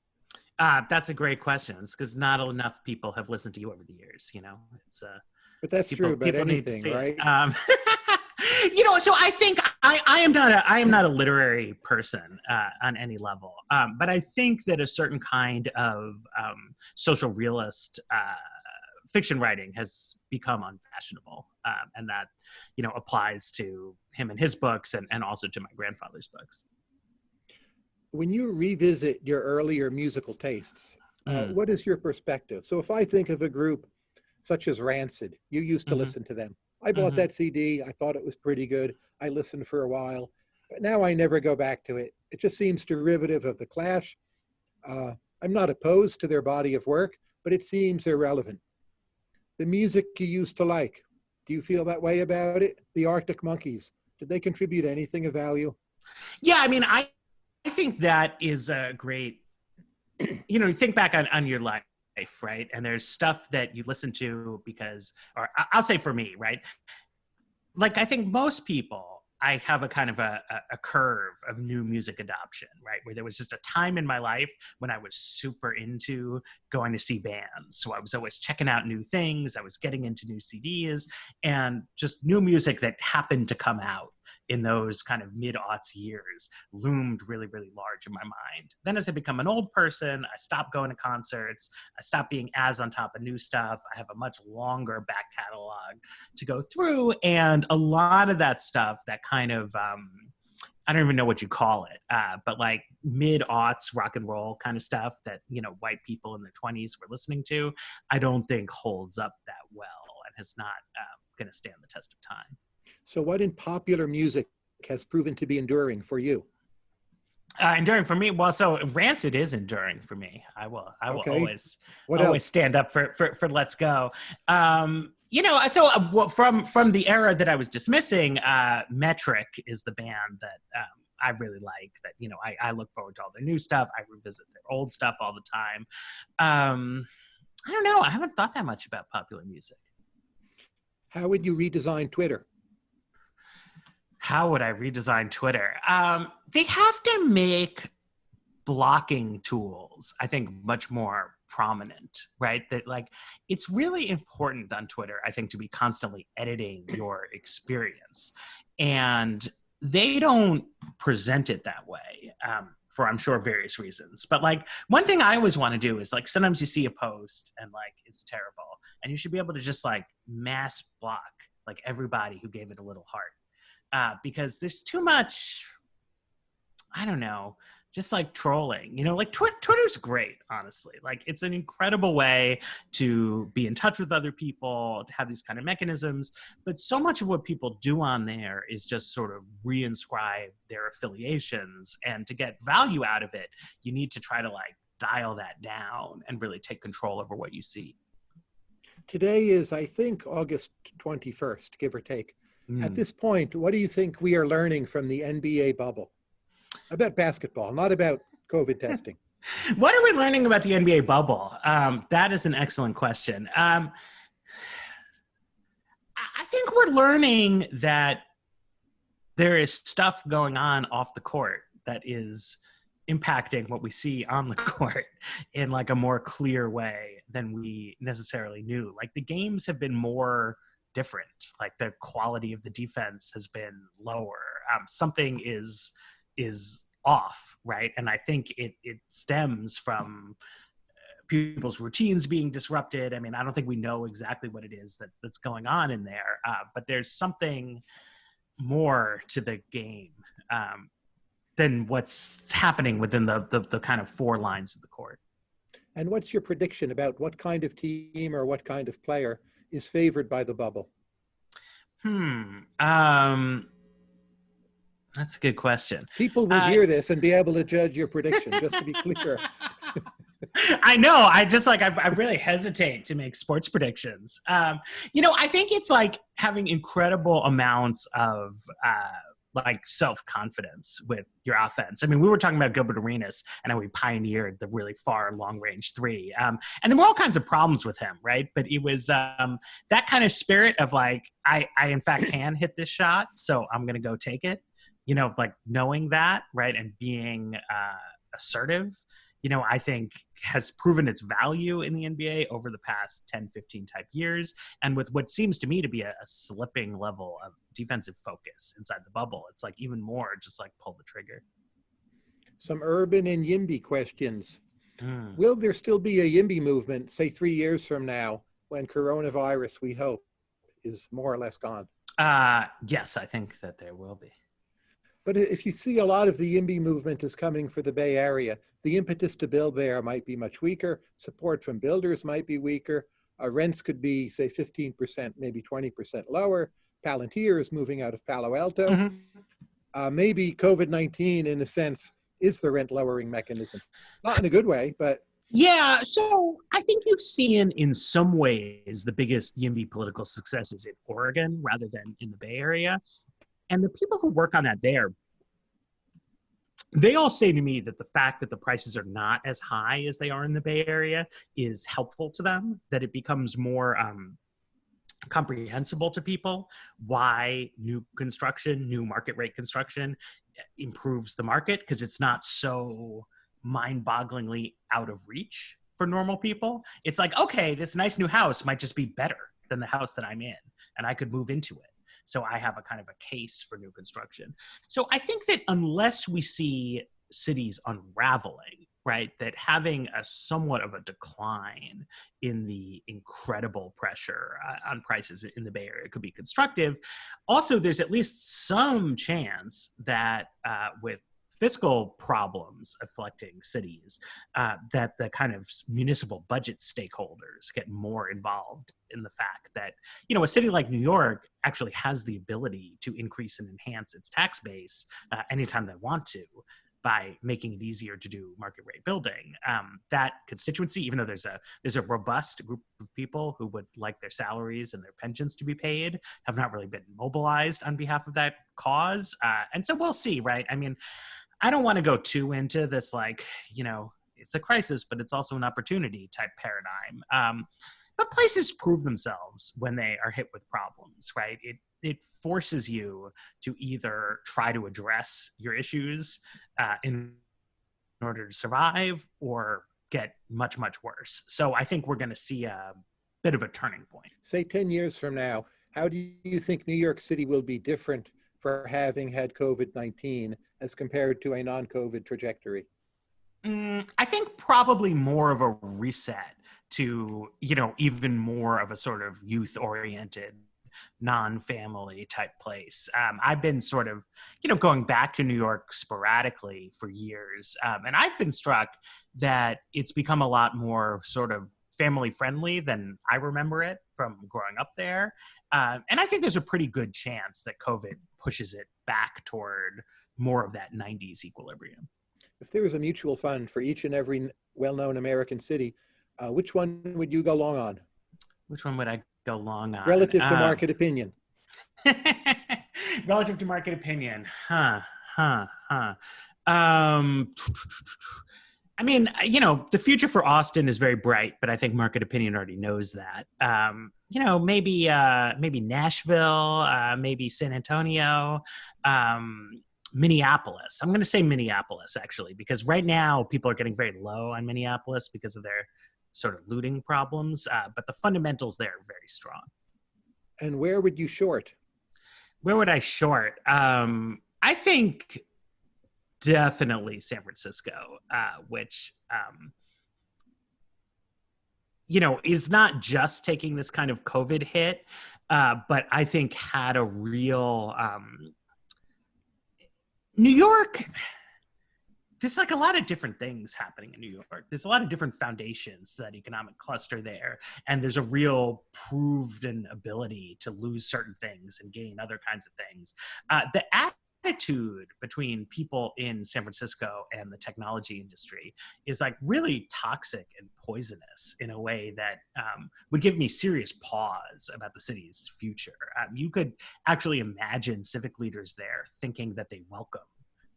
Uh, that's a great question. It's because not enough people have listened to you over the years. You know, it's uh, but that's people, true about anything, right? Um, you know, so I think I, I am not a I am not a literary person uh, on any level, um, but I think that a certain kind of um, social realist uh, fiction writing has become unfashionable, um, and that you know applies to him and his books, and, and also to my grandfather's books. When you revisit your earlier musical tastes, uh, mm. what is your perspective? So if I think of a group such as Rancid. You used to mm -hmm. listen to them. I bought mm -hmm. that CD. I thought it was pretty good. I listened for a while, but now I never go back to it. It just seems derivative of The Clash. Uh, I'm not opposed to their body of work, but it seems irrelevant. the music you used to like, do you feel that way about it? The Arctic Monkeys, did they contribute anything of value? Yeah, I mean, I, I think that is a great, you know, think back on, on your life, right? And there's stuff that you listen to because, or I'll say for me, right? Like, I think most people, I have a kind of a, a, curve of new music adoption, right? Where there was just a time in my life when I was super into going to see bands. So I was always checking out new things. I was getting into new CDs and just new music that happened to come out in those kind of mid aughts years loomed really, really large in my mind. Then, as I become an old person, I stop going to concerts. I stop being as on top of new stuff. I have a much longer back catalog to go through. And a lot of that stuff, that kind of, um, I don't even know what you call it, uh, but like mid aughts rock and roll kind of stuff that, you know, white people in their 20s were listening to, I don't think holds up that well and is not uh, going to stand the test of time. So what in popular music has proven to be enduring for you? Uh, enduring for me, well, so Rancid is enduring for me. I will, I will okay. always, what always else? stand up for, for, for Let's Go. Um, you know, so uh, well, from from the era that I was dismissing, uh, Metric is the band that um, I really like. That you know, I, I look forward to all their new stuff. I revisit their old stuff all the time. Um, I don't know. I haven't thought that much about popular music. How would you redesign Twitter? How would I redesign Twitter? Um, they have to make blocking tools, I think, much more prominent, right? That like it's really important on Twitter, I think, to be constantly editing your experience. And they don't present it that way. Um, for I'm sure various reasons. But like one thing I always want to do is like sometimes you see a post and like it's terrible and you should be able to just like mass block like everybody who gave it a little heart uh, because there's too much. I don't know, just like trolling. You know, like tw- Twitter's great, honestly. Like it's an incredible way to be in touch with other people, to have these kind of mechanisms. But so much of what people do on there is just sort of reinscribe their affiliations, and to get value out of it, you need to try to like dial that down and really take control over what you see. Today is, I think, August 21st, give or take. Mm. At this point, what do you think we are learning from the NBA bubble? About basketball, not about COVID testing. what are we learning about the NBA bubble? Um, that is an excellent question. Um, I think we're learning that there is stuff going on off the court that is impacting what we see on the court in like a more clear way than we necessarily knew. Like the games have been more different. Like the quality of the defense has been lower. Um, something is is off, right? And I think it it stems from uh, people's routines being disrupted. I mean, I don't think we know exactly what it is that's that's going on in there, uh, but there's something more to the game um, than what's happening within the, the the kind of four lines of the court. And what's your prediction about what kind of team or what kind of player is favored by the bubble? Hmm. Um, that's a good question. People will uh, hear this and be able to judge your prediction, just to be clear. I know. I just like, I, I, really hesitate to make sports predictions. Um, you know, I think it's like having incredible amounts of uh, like self confidence with your offense. I mean, we were talking about Gilbert Arenas and how we pioneered the really far long range three. Um, and there were all kinds of problems with him, right? But it was um, that kind of spirit of like, I, I in fact can hit this shot, so I'm going to go take it. You know, like knowing that, right? And being uh, assertive you know, I think has proven its value in the NBA over the past 10, 15 type years. And with what seems to me to be a, a, slipping level of defensive focus inside the bubble, it's like even more just like pull the trigger. Some urban and YIMBY questions. Mm. Will there still be a YIMBY movement, say three years from now, when coronavirus, we hope, is more or less gone? Uh, yes, I think that there will be. But if you see a lot of the YIMBY movement is coming for the Bay Area, the impetus to build there might be much weaker. Support from builders might be weaker. Uh, rents could be, say, 15%, maybe 20% lower. Palantir is moving out of Palo Alto. Mm -hmm. uh, maybe COVID-19, in a sense, is the rent lowering mechanism. Not in a good way, but Yeah, so I think you've seen in some ways the biggest YIMBY political successes in Oregon rather than in the Bay Area. And the people who work on that there, they all say to me that the fact that the prices are not as high as they are in the Bay Area is helpful to them, that it becomes more um, comprehensible to people why new construction, new market rate construction improves the market because it's not so mind-bogglingly out of reach for normal people. It's like, okay, this nice new house might just be better than the house that I'm in, and I could move into it. So I have a kind of a case for new construction. So I think that unless we see cities unraveling, right, that having a somewhat of a decline in the incredible pressure uh, on prices in the Bay Area could be constructive. Also, there's at least some chance that uh, with fiscal problems afflicting cities, uh, that the kind of municipal budget stakeholders get more involved in the fact that, you know, a city like New York actually has the ability to increase and enhance its tax base uh, anytime they want to by making it easier to do market rate building. Um, that constituency, even though there's a there's a robust group of people who would like their salaries and their pensions to be paid, have not really been mobilized on behalf of that cause. Uh, and so we'll see, right? I mean, I don't want to go too into this, like, you know, it's a crisis, but it's also an opportunity type paradigm. Um, but places prove themselves when they are hit with problems, right? It it forces you to either try to address your issues uh, in order to survive or get much much worse. So I think we're going to see a bit of a turning point. Say 10 years from now, how do you think New York City will be different for having had COVID-19 as compared to a non-COVID trajectory? Mm, I think probably more of a reset to, you know, even more of a sort of youth oriented non-family type place. Um, I've been sort of, you know, going back to New York sporadically for years, um, and I've been struck that it's become a lot more sort of family friendly than I remember it from growing up there. Um, and I think there's a pretty good chance that COVID pushes it back toward more of that 90s equilibrium. If there was a mutual fund for each and every well-known American city, uh, which one would you go long on? Which one would I go long on? Relative to uh, market opinion. relative to market opinion. Huh, huh, huh. Um, I mean, you know, the future for Austin is very bright, but I think market opinion already knows that. Um, you know, maybe uh, maybe Nashville, uh, maybe San Antonio, um, Minneapolis. I'm going to say Minneapolis actually, because right now people are getting very low on Minneapolis because of their sort of looting problems, uh, but the fundamentals there are very strong. And where would you short? Where would I short? Um, I think definitely San Francisco, uh, which um, you know is not just taking this kind of COVID hit, uh, but I think had a real um, New York. There's like a lot of different things happening in New York. There's a lot of different foundations to that economic cluster there, and there's a real proven ability to lose certain things and gain other kinds of things. Uh, the attitude between people in San Francisco and the technology industry is like really toxic and poisonous in a way that um, would give me serious pause about the city's future. Um, you could actually imagine civic leaders there thinking that they welcome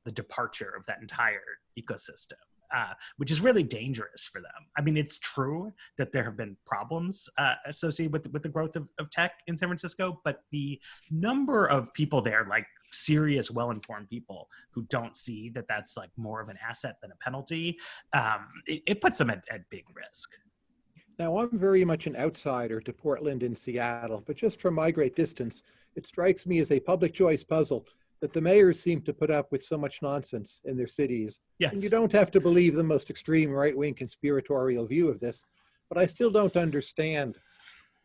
the departure of that entire ecosystem. Uh, which is really dangerous for them. I mean, it's true that there have been problems uh, associated with with the growth of, of tech in San Francisco, but the number of people there, like serious, well-informed people who don't see that that's like more of an asset than a penalty, um, it, it, puts them at, at big risk. Now, I'm very much an outsider to Portland and Seattle, but just from my great distance, it strikes me as a public choice puzzle that the mayors seem to put up with so much nonsense in their cities. Yes. And you don't have to believe the most extreme right-wing conspiratorial view of this, but I still don't understand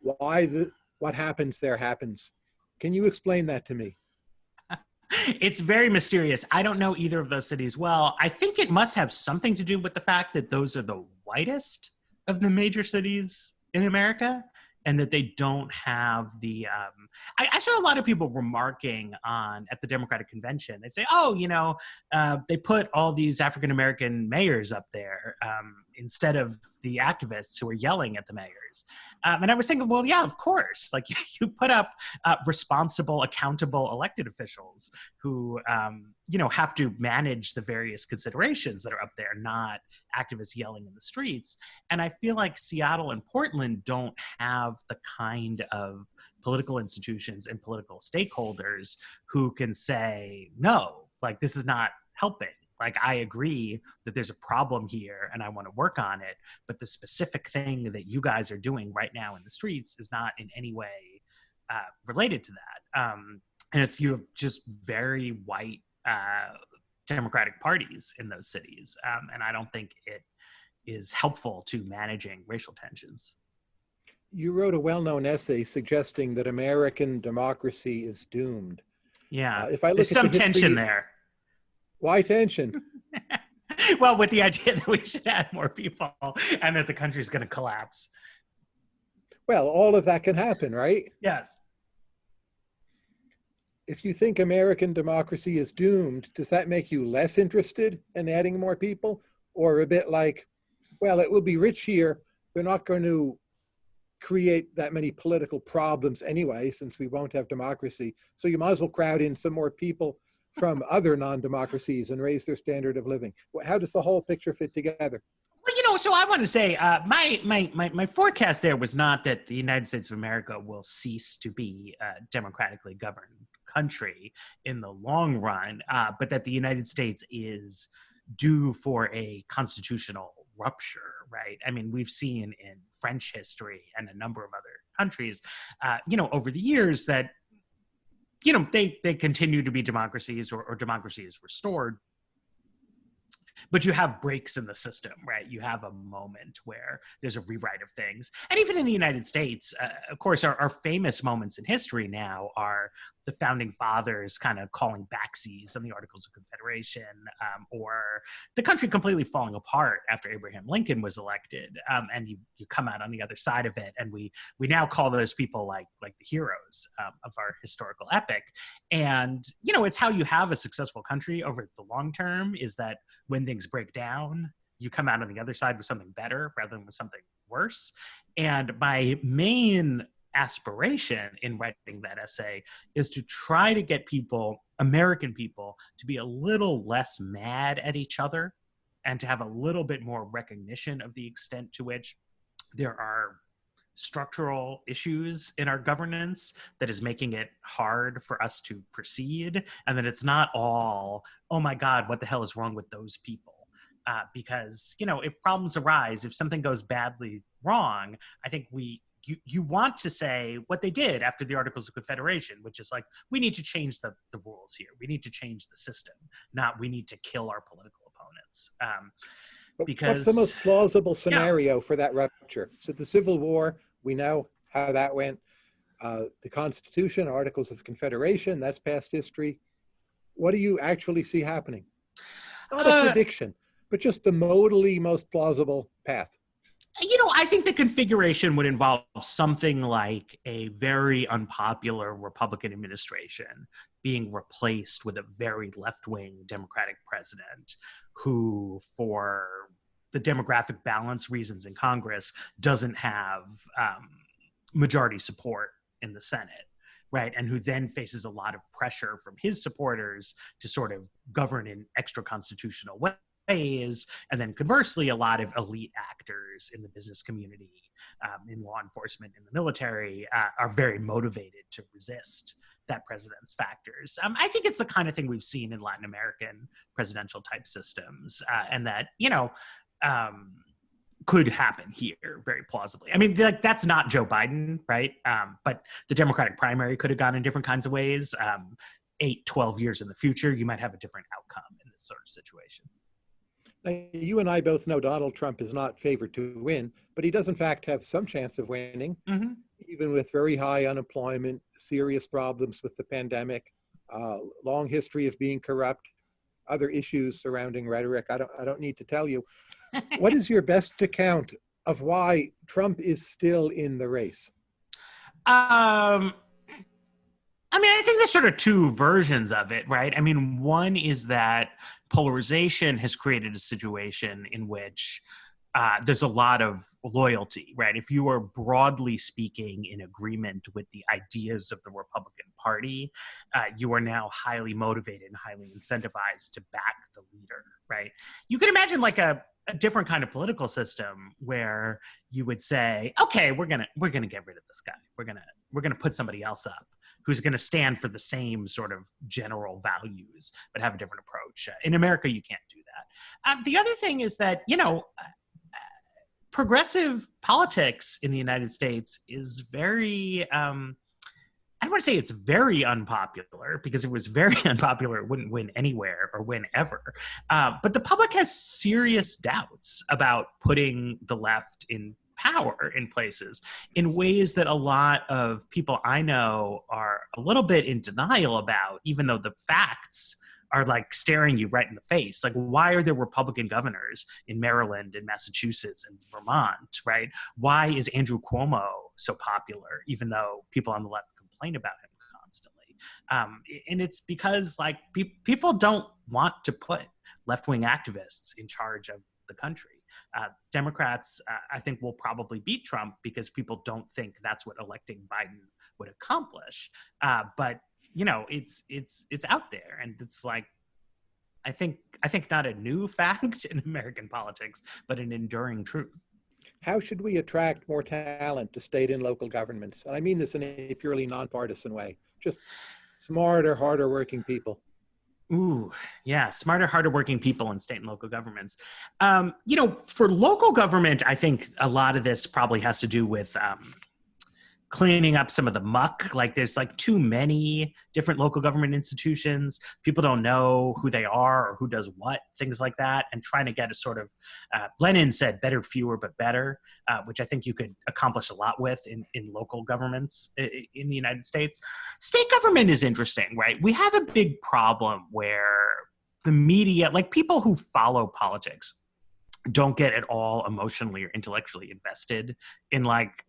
why the what happens there happens. Can you explain that to me? It's very mysterious. I don't know either of those cities well. I think it must have something to do with the fact that those are the whitest of the major cities in America and that they don't have the um, I, I, saw a lot of people remarking on at the democratic convention they say oh you know uh, they put all these african american mayors up there um, instead of the activists who are yelling at the mayors. Um, and I was thinking, well, yeah, of course. Like you put up uh, responsible, accountable elected officials who, um, you know, have to manage the various considerations that are up there, not activists yelling in the streets. And I feel like Seattle and Portland don't have the kind of political institutions and political stakeholders who can say, no, like this is not helping like i agree that there's a problem here and i want to work on it but the specific thing that you guys are doing right now in the streets is not in any way uh, related to that. Um, and it's you have just very white uh, democratic parties in those cities um, and i don't think it is helpful to managing racial tensions. You wrote a well-known essay suggesting that american democracy is doomed. Yeah. Uh, if i look there's some the history, tension there why tension? well, with the idea that we should add more people and that the country's going to collapse. Well, all of that can happen, right? Yes. If you think American democracy is doomed, does that make you less interested in adding more people? Or a bit like, well, it will be rich here. They're not going to create that many political problems anyway, since we won't have democracy. So you might as well crowd in some more people from other non-democracies and raise their standard of living? How does the whole picture fit together? Well, you know, so I want to say uh, my, my, my, my forecast there was not that the United States of America will cease to be a democratically governed country in the long run, uh, but that the United States is due for a constitutional rupture, right? I mean, we've seen in French history and a number of other countries, uh, you know, over the years that you know they they continue to be democracies or, or democracy is restored but you have breaks in the system, right? You have a moment where there's a rewrite of things. And even in the United States, uh, of course, our, our, famous moments in history now are the founding fathers kind of calling backsies on the Articles of Confederation, um, or the country completely falling apart after Abraham Lincoln was elected. Um, and you, you come out on the other side of it. And we, we now call those people like, like the heroes um, of our historical epic. And, you know, it's how you have a successful country over the long term is that when things break down, you come out on the other side with something better rather than with something worse. And my main aspiration in writing that essay is to try to get people, American people, to be a little less mad at each other and to have a little bit more recognition of the extent to which there are structural issues in our governance that is making it hard for us to proceed and that it's not all oh my god what the hell is wrong with those people? Uh, because you know if problems arise if something goes badly wrong i think we you, you want to say what they did after the articles of confederation which is like we need to change the, the rules here. We need to change the system not we need to kill our political opponents. Um, because what's the most plausible scenario yeah. for that rupture? So the civil war we know how that went. Uh, the Constitution, Articles of Confederation, that's past history. What do you actually see happening? Not a uh, prediction, but just the modally most plausible path. You know, I think the configuration would involve something like a very unpopular Republican administration being replaced with a very left wing Democratic president who, for the demographic balance reasons in Congress doesn't have um, majority support in the Senate, right? And who then faces a lot of pressure from his supporters to sort of govern in extra constitutional ways. And then conversely, a lot of elite actors in the business community, um, in law enforcement, in the military, uh, are very motivated to resist that president's factors. Um, I think it's the kind of thing we've seen in Latin American presidential type systems, uh, and that you know um, could happen here very plausibly. I mean, like that's not Joe Biden, right? Um, but the Democratic primary could have gone in different kinds of ways. Um, eight, 12 years in the future, you might have a different outcome in this sort of situation. You and I both know Donald Trump is not favored to win, but he does in fact have some chance of winning, mm -hmm. even with very high unemployment, serious problems with the pandemic, uh, long history of being corrupt, other issues surrounding rhetoric. I don't, I don't need to tell you what is your best account of why Trump is still in the race? Um, I mean, I think there's sort of two versions of it, right? I mean, one is that polarization has created a situation in which uh, there's a lot of loyalty, right? If you are broadly speaking in agreement with the ideas of the Republican Party, uh, you are now highly motivated and highly incentivized to back the leader, right? You can imagine like a, a different kind of political system where you would say, okay, we're gonna we're gonna get rid of this guy. We're gonna we're gonna put somebody else up who's to stand for the same sort of general values but have a different approach. Uh, in America, you can't do that. Um, the other thing is that you know progressive politics in the United States is very, um, I don't want to say it's very unpopular because it was very unpopular, it wouldn't win anywhere or win ever. Uh, but the public has serious doubts about putting the left in power in places in ways that a lot of people I know are a little bit in denial about, even though the facts are like staring you right in the face. Like, why are there Republican governors in Maryland and Massachusetts and Vermont, right? Why is Andrew Cuomo so popular, even though people on the left complain about him constantly? Um, and it's because like pe- people don't want to put left wing activists in charge of the country. Uh, Democrats, uh, I think, will probably beat Trump because people don't think that's what electing Biden would accomplish. Uh, but you know it's it's it's out there and it's like i think i think not a new fact in american politics but an enduring truth how should we attract more talent to state and local governments and i mean this in a purely nonpartisan way just smarter harder working people Ooh, yeah, smarter, harder working people in state and local governments. Um, you know, for local government, I think a lot of this probably has to do with um, cleaning up some of the muck. Like there's like too many different local government institutions. People don't know who they are or who does what things like that and trying to get a sort of uh, lenin said better fewer but better uh, which i think you could accomplish a lot with in, in local governments in the united states. State government is interesting right? We have a big problem where the media like people who follow politics don't get at all emotionally or intellectually invested in like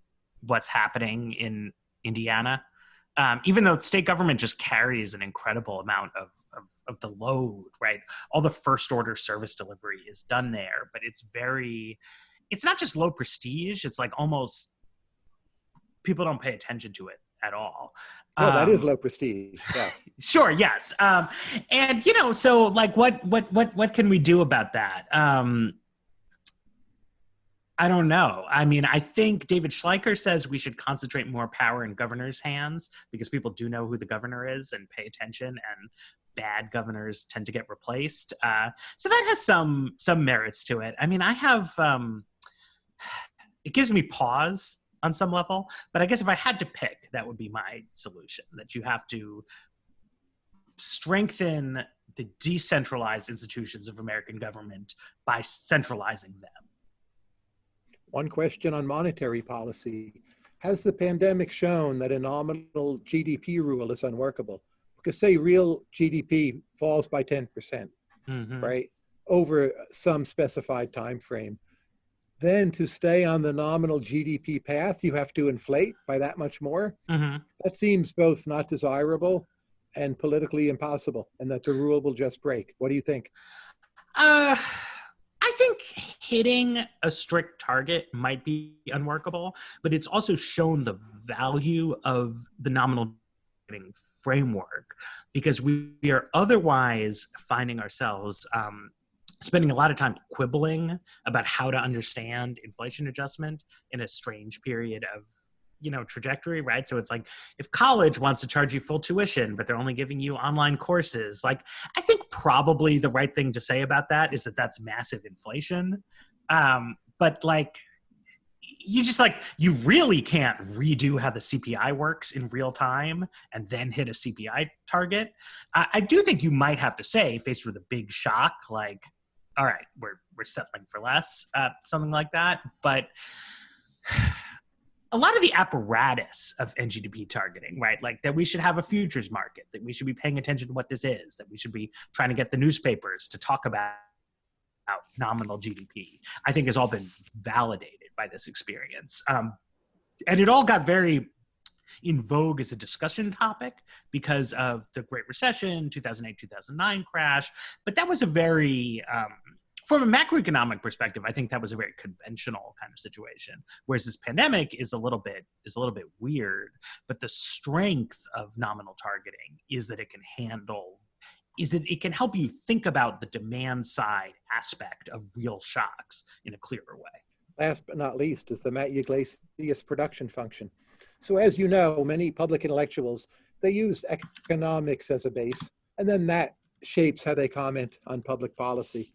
what's happening in Indiana. Um, even though state government just carries an incredible amount of, of, of, the load, right? All the first order service delivery is done there, but it's very, it's not just low prestige. It's like almost people don't pay attention to it at all. Well, um, that is um, low prestige. Yeah. sure. Yes. Um, and you know, so like, what, what, what, what can we do about that? Um, I don't know. I mean, I think David Schleicher says we should concentrate more power in governors' hands because people do know who the governor is and pay attention, and bad governors tend to get replaced. Uh, so that has some some merits to it. I mean, I have um, it gives me pause on some level, but I guess if I had to pick, that would be my solution. That you have to strengthen the decentralized institutions of American government by centralizing them one question on monetary policy. Has the pandemic shown that a nominal GDP rule is unworkable? Because say real GDP falls by 10%, mm-hmm. right, over some specified time frame, then to stay on the nominal GDP path, you have to inflate by that much more. Mm-hmm. That seems both not desirable and politically impossible, and that the rule will just break. What do you think? Uh, think hitting a strict target might be unworkable, but it's also shown the value of the nominal framework because we, are otherwise finding ourselves um, spending a lot of time quibbling about how to understand inflation adjustment in a strange period of you know trajectory right? So it's like if college wants to charge you full tuition but they're only giving you online courses like i think probably the right thing to say about that is that that's massive inflation. Um, but like you just like you really can't redo how the cpi works in real time and then hit a cpi target. I, I do think you might have to say faced with a big shock like all right we're we're settling for less uh, something like that. But a lot of the apparatus of NGDP targeting, right? Like that we should have a futures market, that we should be paying attention to what this is, that we should be trying to get the newspapers to talk about nominal GDP, I think has all been validated by this experience. Um, and it all got very in vogue as a discussion topic because of the Great Recession, 2008, 2009 crash. But that was a very um, from a macroeconomic perspective, I think that was a very conventional kind of situation. Whereas this pandemic is a little bit is a little bit weird, but the strength of nominal targeting is that it can handle is that it can help you think about the demand side aspect of real shocks in a clearer way. Last but not least is the Matt Yglesias production function. So as you know, many public intellectuals, they use economics as a base, and then that shapes how they comment on public policy.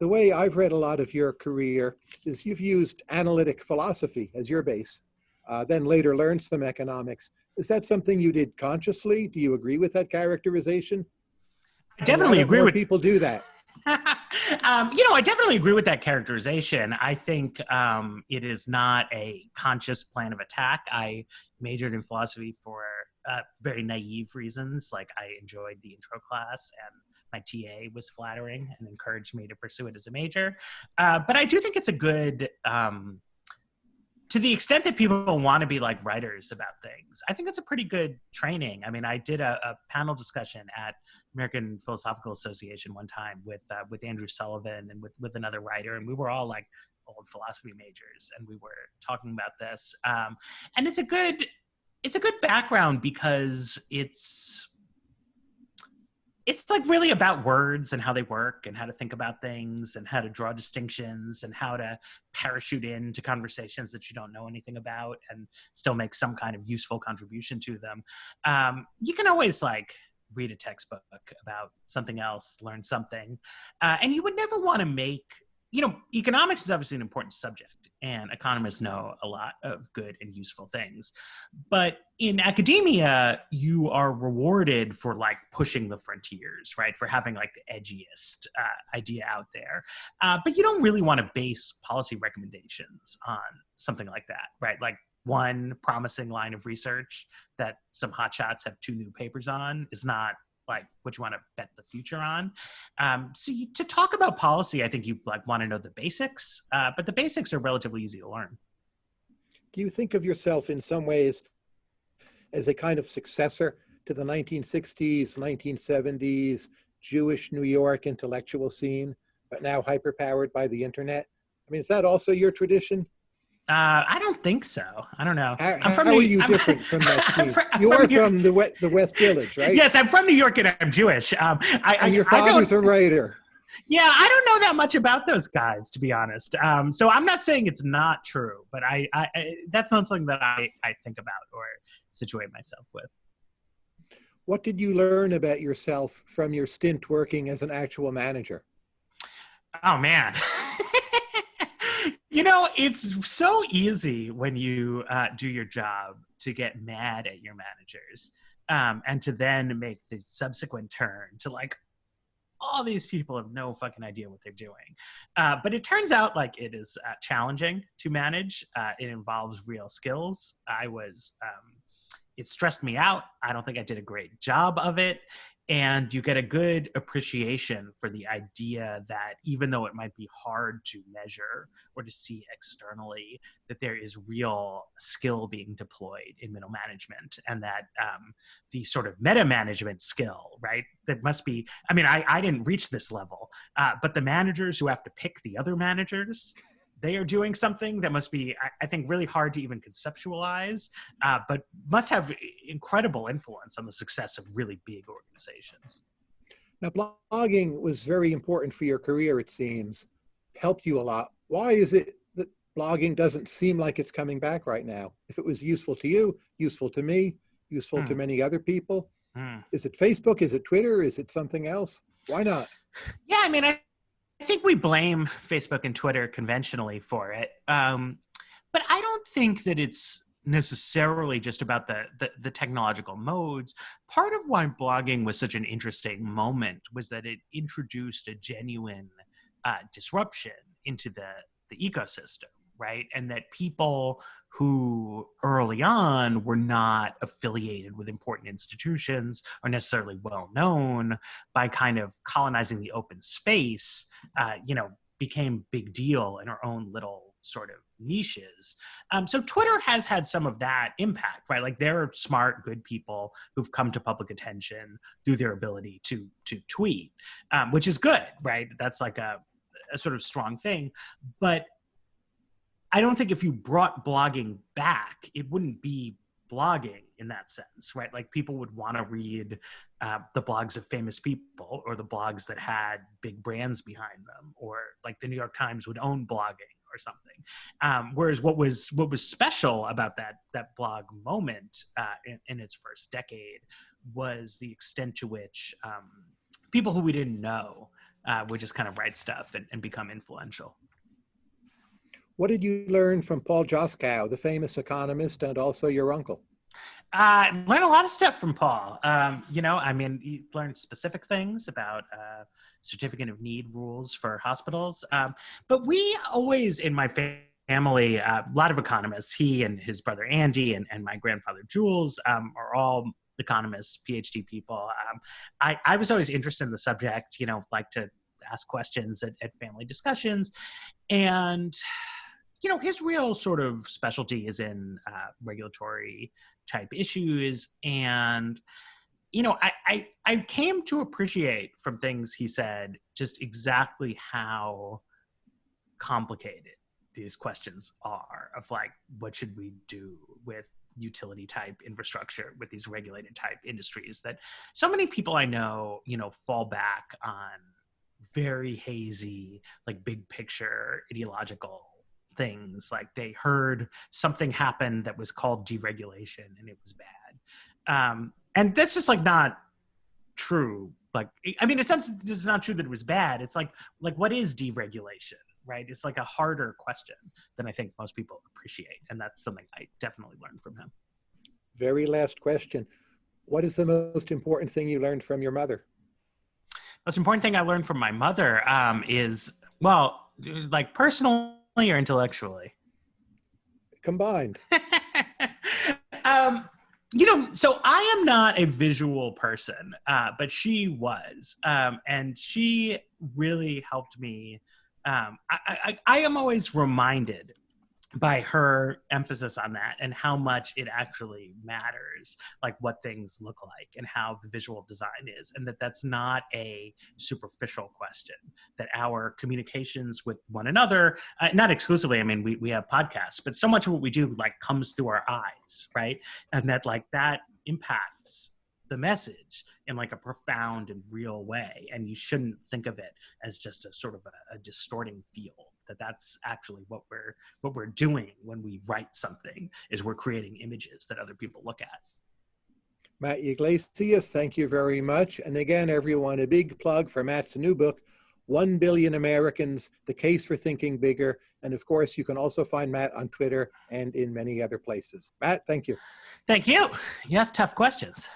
The way I've read a lot of your career is you've used analytic philosophy as your base, uh, then later learned some economics. Is that something you did consciously? Do you agree with that characterization? I definitely agree with people do that. um, you know, I definitely agree with that characterization. I think um, it is not a conscious plan of attack. I majored in philosophy for uh, very naive reasons. Like I enjoyed the intro class and my TA was flattering and encouraged me to pursue it as a major. Uh, but I do think it's a good, um, to the extent that people want to be like writers about things, I think it's a pretty good training. I mean, I did a, a panel discussion at American Philosophical Association one time with uh, with Andrew Sullivan and with with another writer, and we were all like old philosophy majors, and we were talking about this. Um, and it's a good it's a good background because it's it's like really about words and how they work and how to think about things and how to draw distinctions and how to parachute into conversations that you don't know anything about and still make some kind of useful contribution to them. Um, you can always like read a textbook about something else learn something uh, and you would never want to make you know economics is obviously an important subject and economists know a lot of good and useful things. But in academia, you are rewarded for like pushing the frontiers, right? For having like the edgiest uh, idea out there. Uh, but you don't really want to base policy recommendations on something like that, right? Like one promising line of research that some hotshots have two new papers on is not like what you want to bet the future on. Um, so you, to talk about policy, I think you like want to know the basics, uh, but the basics are relatively easy to learn. Do you think of yourself in some ways as a kind of successor to the 1960s, 1970s Jewish New York intellectual scene, but now hyperpowered by the internet? I mean, is that also your tradition? Uh, I don't think so. I don't know. How, I'm from how New, are you I'm, different from that scene? From, you are from, from the West, the West Village, right? Yes, I'm from New York and I'm Jewish. Um, I, and your father's a writer. Yeah, I don't know that much about those guys, to be honest. Um, so I'm not saying it's not true, but I, I, I that's not something that I, I think about or situate myself with. What did you learn about yourself from your stint working as an actual manager? Oh man. You know, it's so easy when you uh, do your job to get mad at your managers um, and to then make the subsequent turn to like, all these people have no fucking idea what they're doing. Uh, but it turns out like it is uh, challenging to manage. Uh, it involves real skills. I was, um, it stressed me out. I don't think I did a great job of it and you get a good appreciation for the idea that even though it might be hard to measure or to see externally that there is real skill being deployed in middle management and that um, the sort of meta management skill right that must be i mean i, I didn't reach this level uh, but the managers who have to pick the other managers they are doing something that must be, I, think, really hard to even conceptualize, uh, but must have incredible influence on the success of really big organizations. Now, blogging was very important for your career, it seems, helped you a lot. Why is it that blogging doesn't seem like it's coming back right now? If it was useful to you, useful to me, useful to hmm. many other people, hmm. is it Facebook? Is it Twitter? Is it something else? Why not? Yeah, I mean, I I think we blame Facebook and Twitter conventionally for it. Um, but I don't think that it's necessarily just about the, the, the technological modes. Part of why blogging was such an interesting moment was that it introduced a genuine uh, disruption into the the ecosystem right? And that people who early on were not affiliated with important institutions or necessarily well known by kind of colonizing the open space, uh, you know, became big deal in our own little sort of niches. Um, so Twitter has had some of that impact, right? Like they're smart, good people who've come to public attention through their ability to to tweet, um, which is good, right? That's like a a sort of strong thing. But I don't think if you brought blogging back, it wouldn't be blogging in that sense, right? Like people would want to read uh, the blogs of famous people or the blogs that had big brands behind them, or like the New York Times would own blogging or something. Um, whereas what was what was special about that that blog moment uh, in, in, its first decade was the extent to which um, people who we didn't know uh, would just kind of write stuff and, and become influential. What did you learn from Paul Joskow, the famous economist and also your uncle? I uh, learned a lot of stuff from Paul. Um, you know, I mean, he learned specific things about uh, certificate of need rules for hospitals. Um, but we always, in my family, uh, a lot of economists, he and his brother Andy and, and my grandfather Jules um, are all economists, PhD people. Um, I, I was always interested in the subject, you know, like to ask questions at, at family discussions. And you know, his real sort of specialty is in uh, regulatory type issues. And, you know, I, I, I came to appreciate from things he said just exactly how complicated these questions are of like, what should we do with utility type infrastructure with these regulated type industries that so many people I know, you know, fall back on very hazy, like big picture ideological things like they heard something happen that was called deregulation and it was bad. Um, and that's just like not true. Like i mean it's not it's not true that it was bad. It's like like what is deregulation right? It's like a harder question than i think most people appreciate and that's something i definitely learned from him. Very last question. What is the most important thing you learned from your mother? Most important thing i learned from my mother um, is well like personal or intellectually? Combined. um, you know, so I am not a visual person, uh, but she was, um, and she really helped me. Um, I, I, I am always reminded by her emphasis on that and how much it actually matters like what things look like and how the visual design is and that that's not a superficial question that our communications with one another uh, not exclusively i mean we, we have podcasts but so much of what we do like comes through our eyes right? And that like that impacts the message in like a profound and real way and you shouldn't think of it as just a sort of a, a distorting feel that that's actually what we're what we're doing when we write something is we're creating images that other people look at. Matt Yglesias, thank you very much. And again everyone a big plug for matt's new book 1 billion americans the case for thinking bigger. And of course you can also find matt on twitter and in many other places. Matt thank you. Thank you. Yes tough questions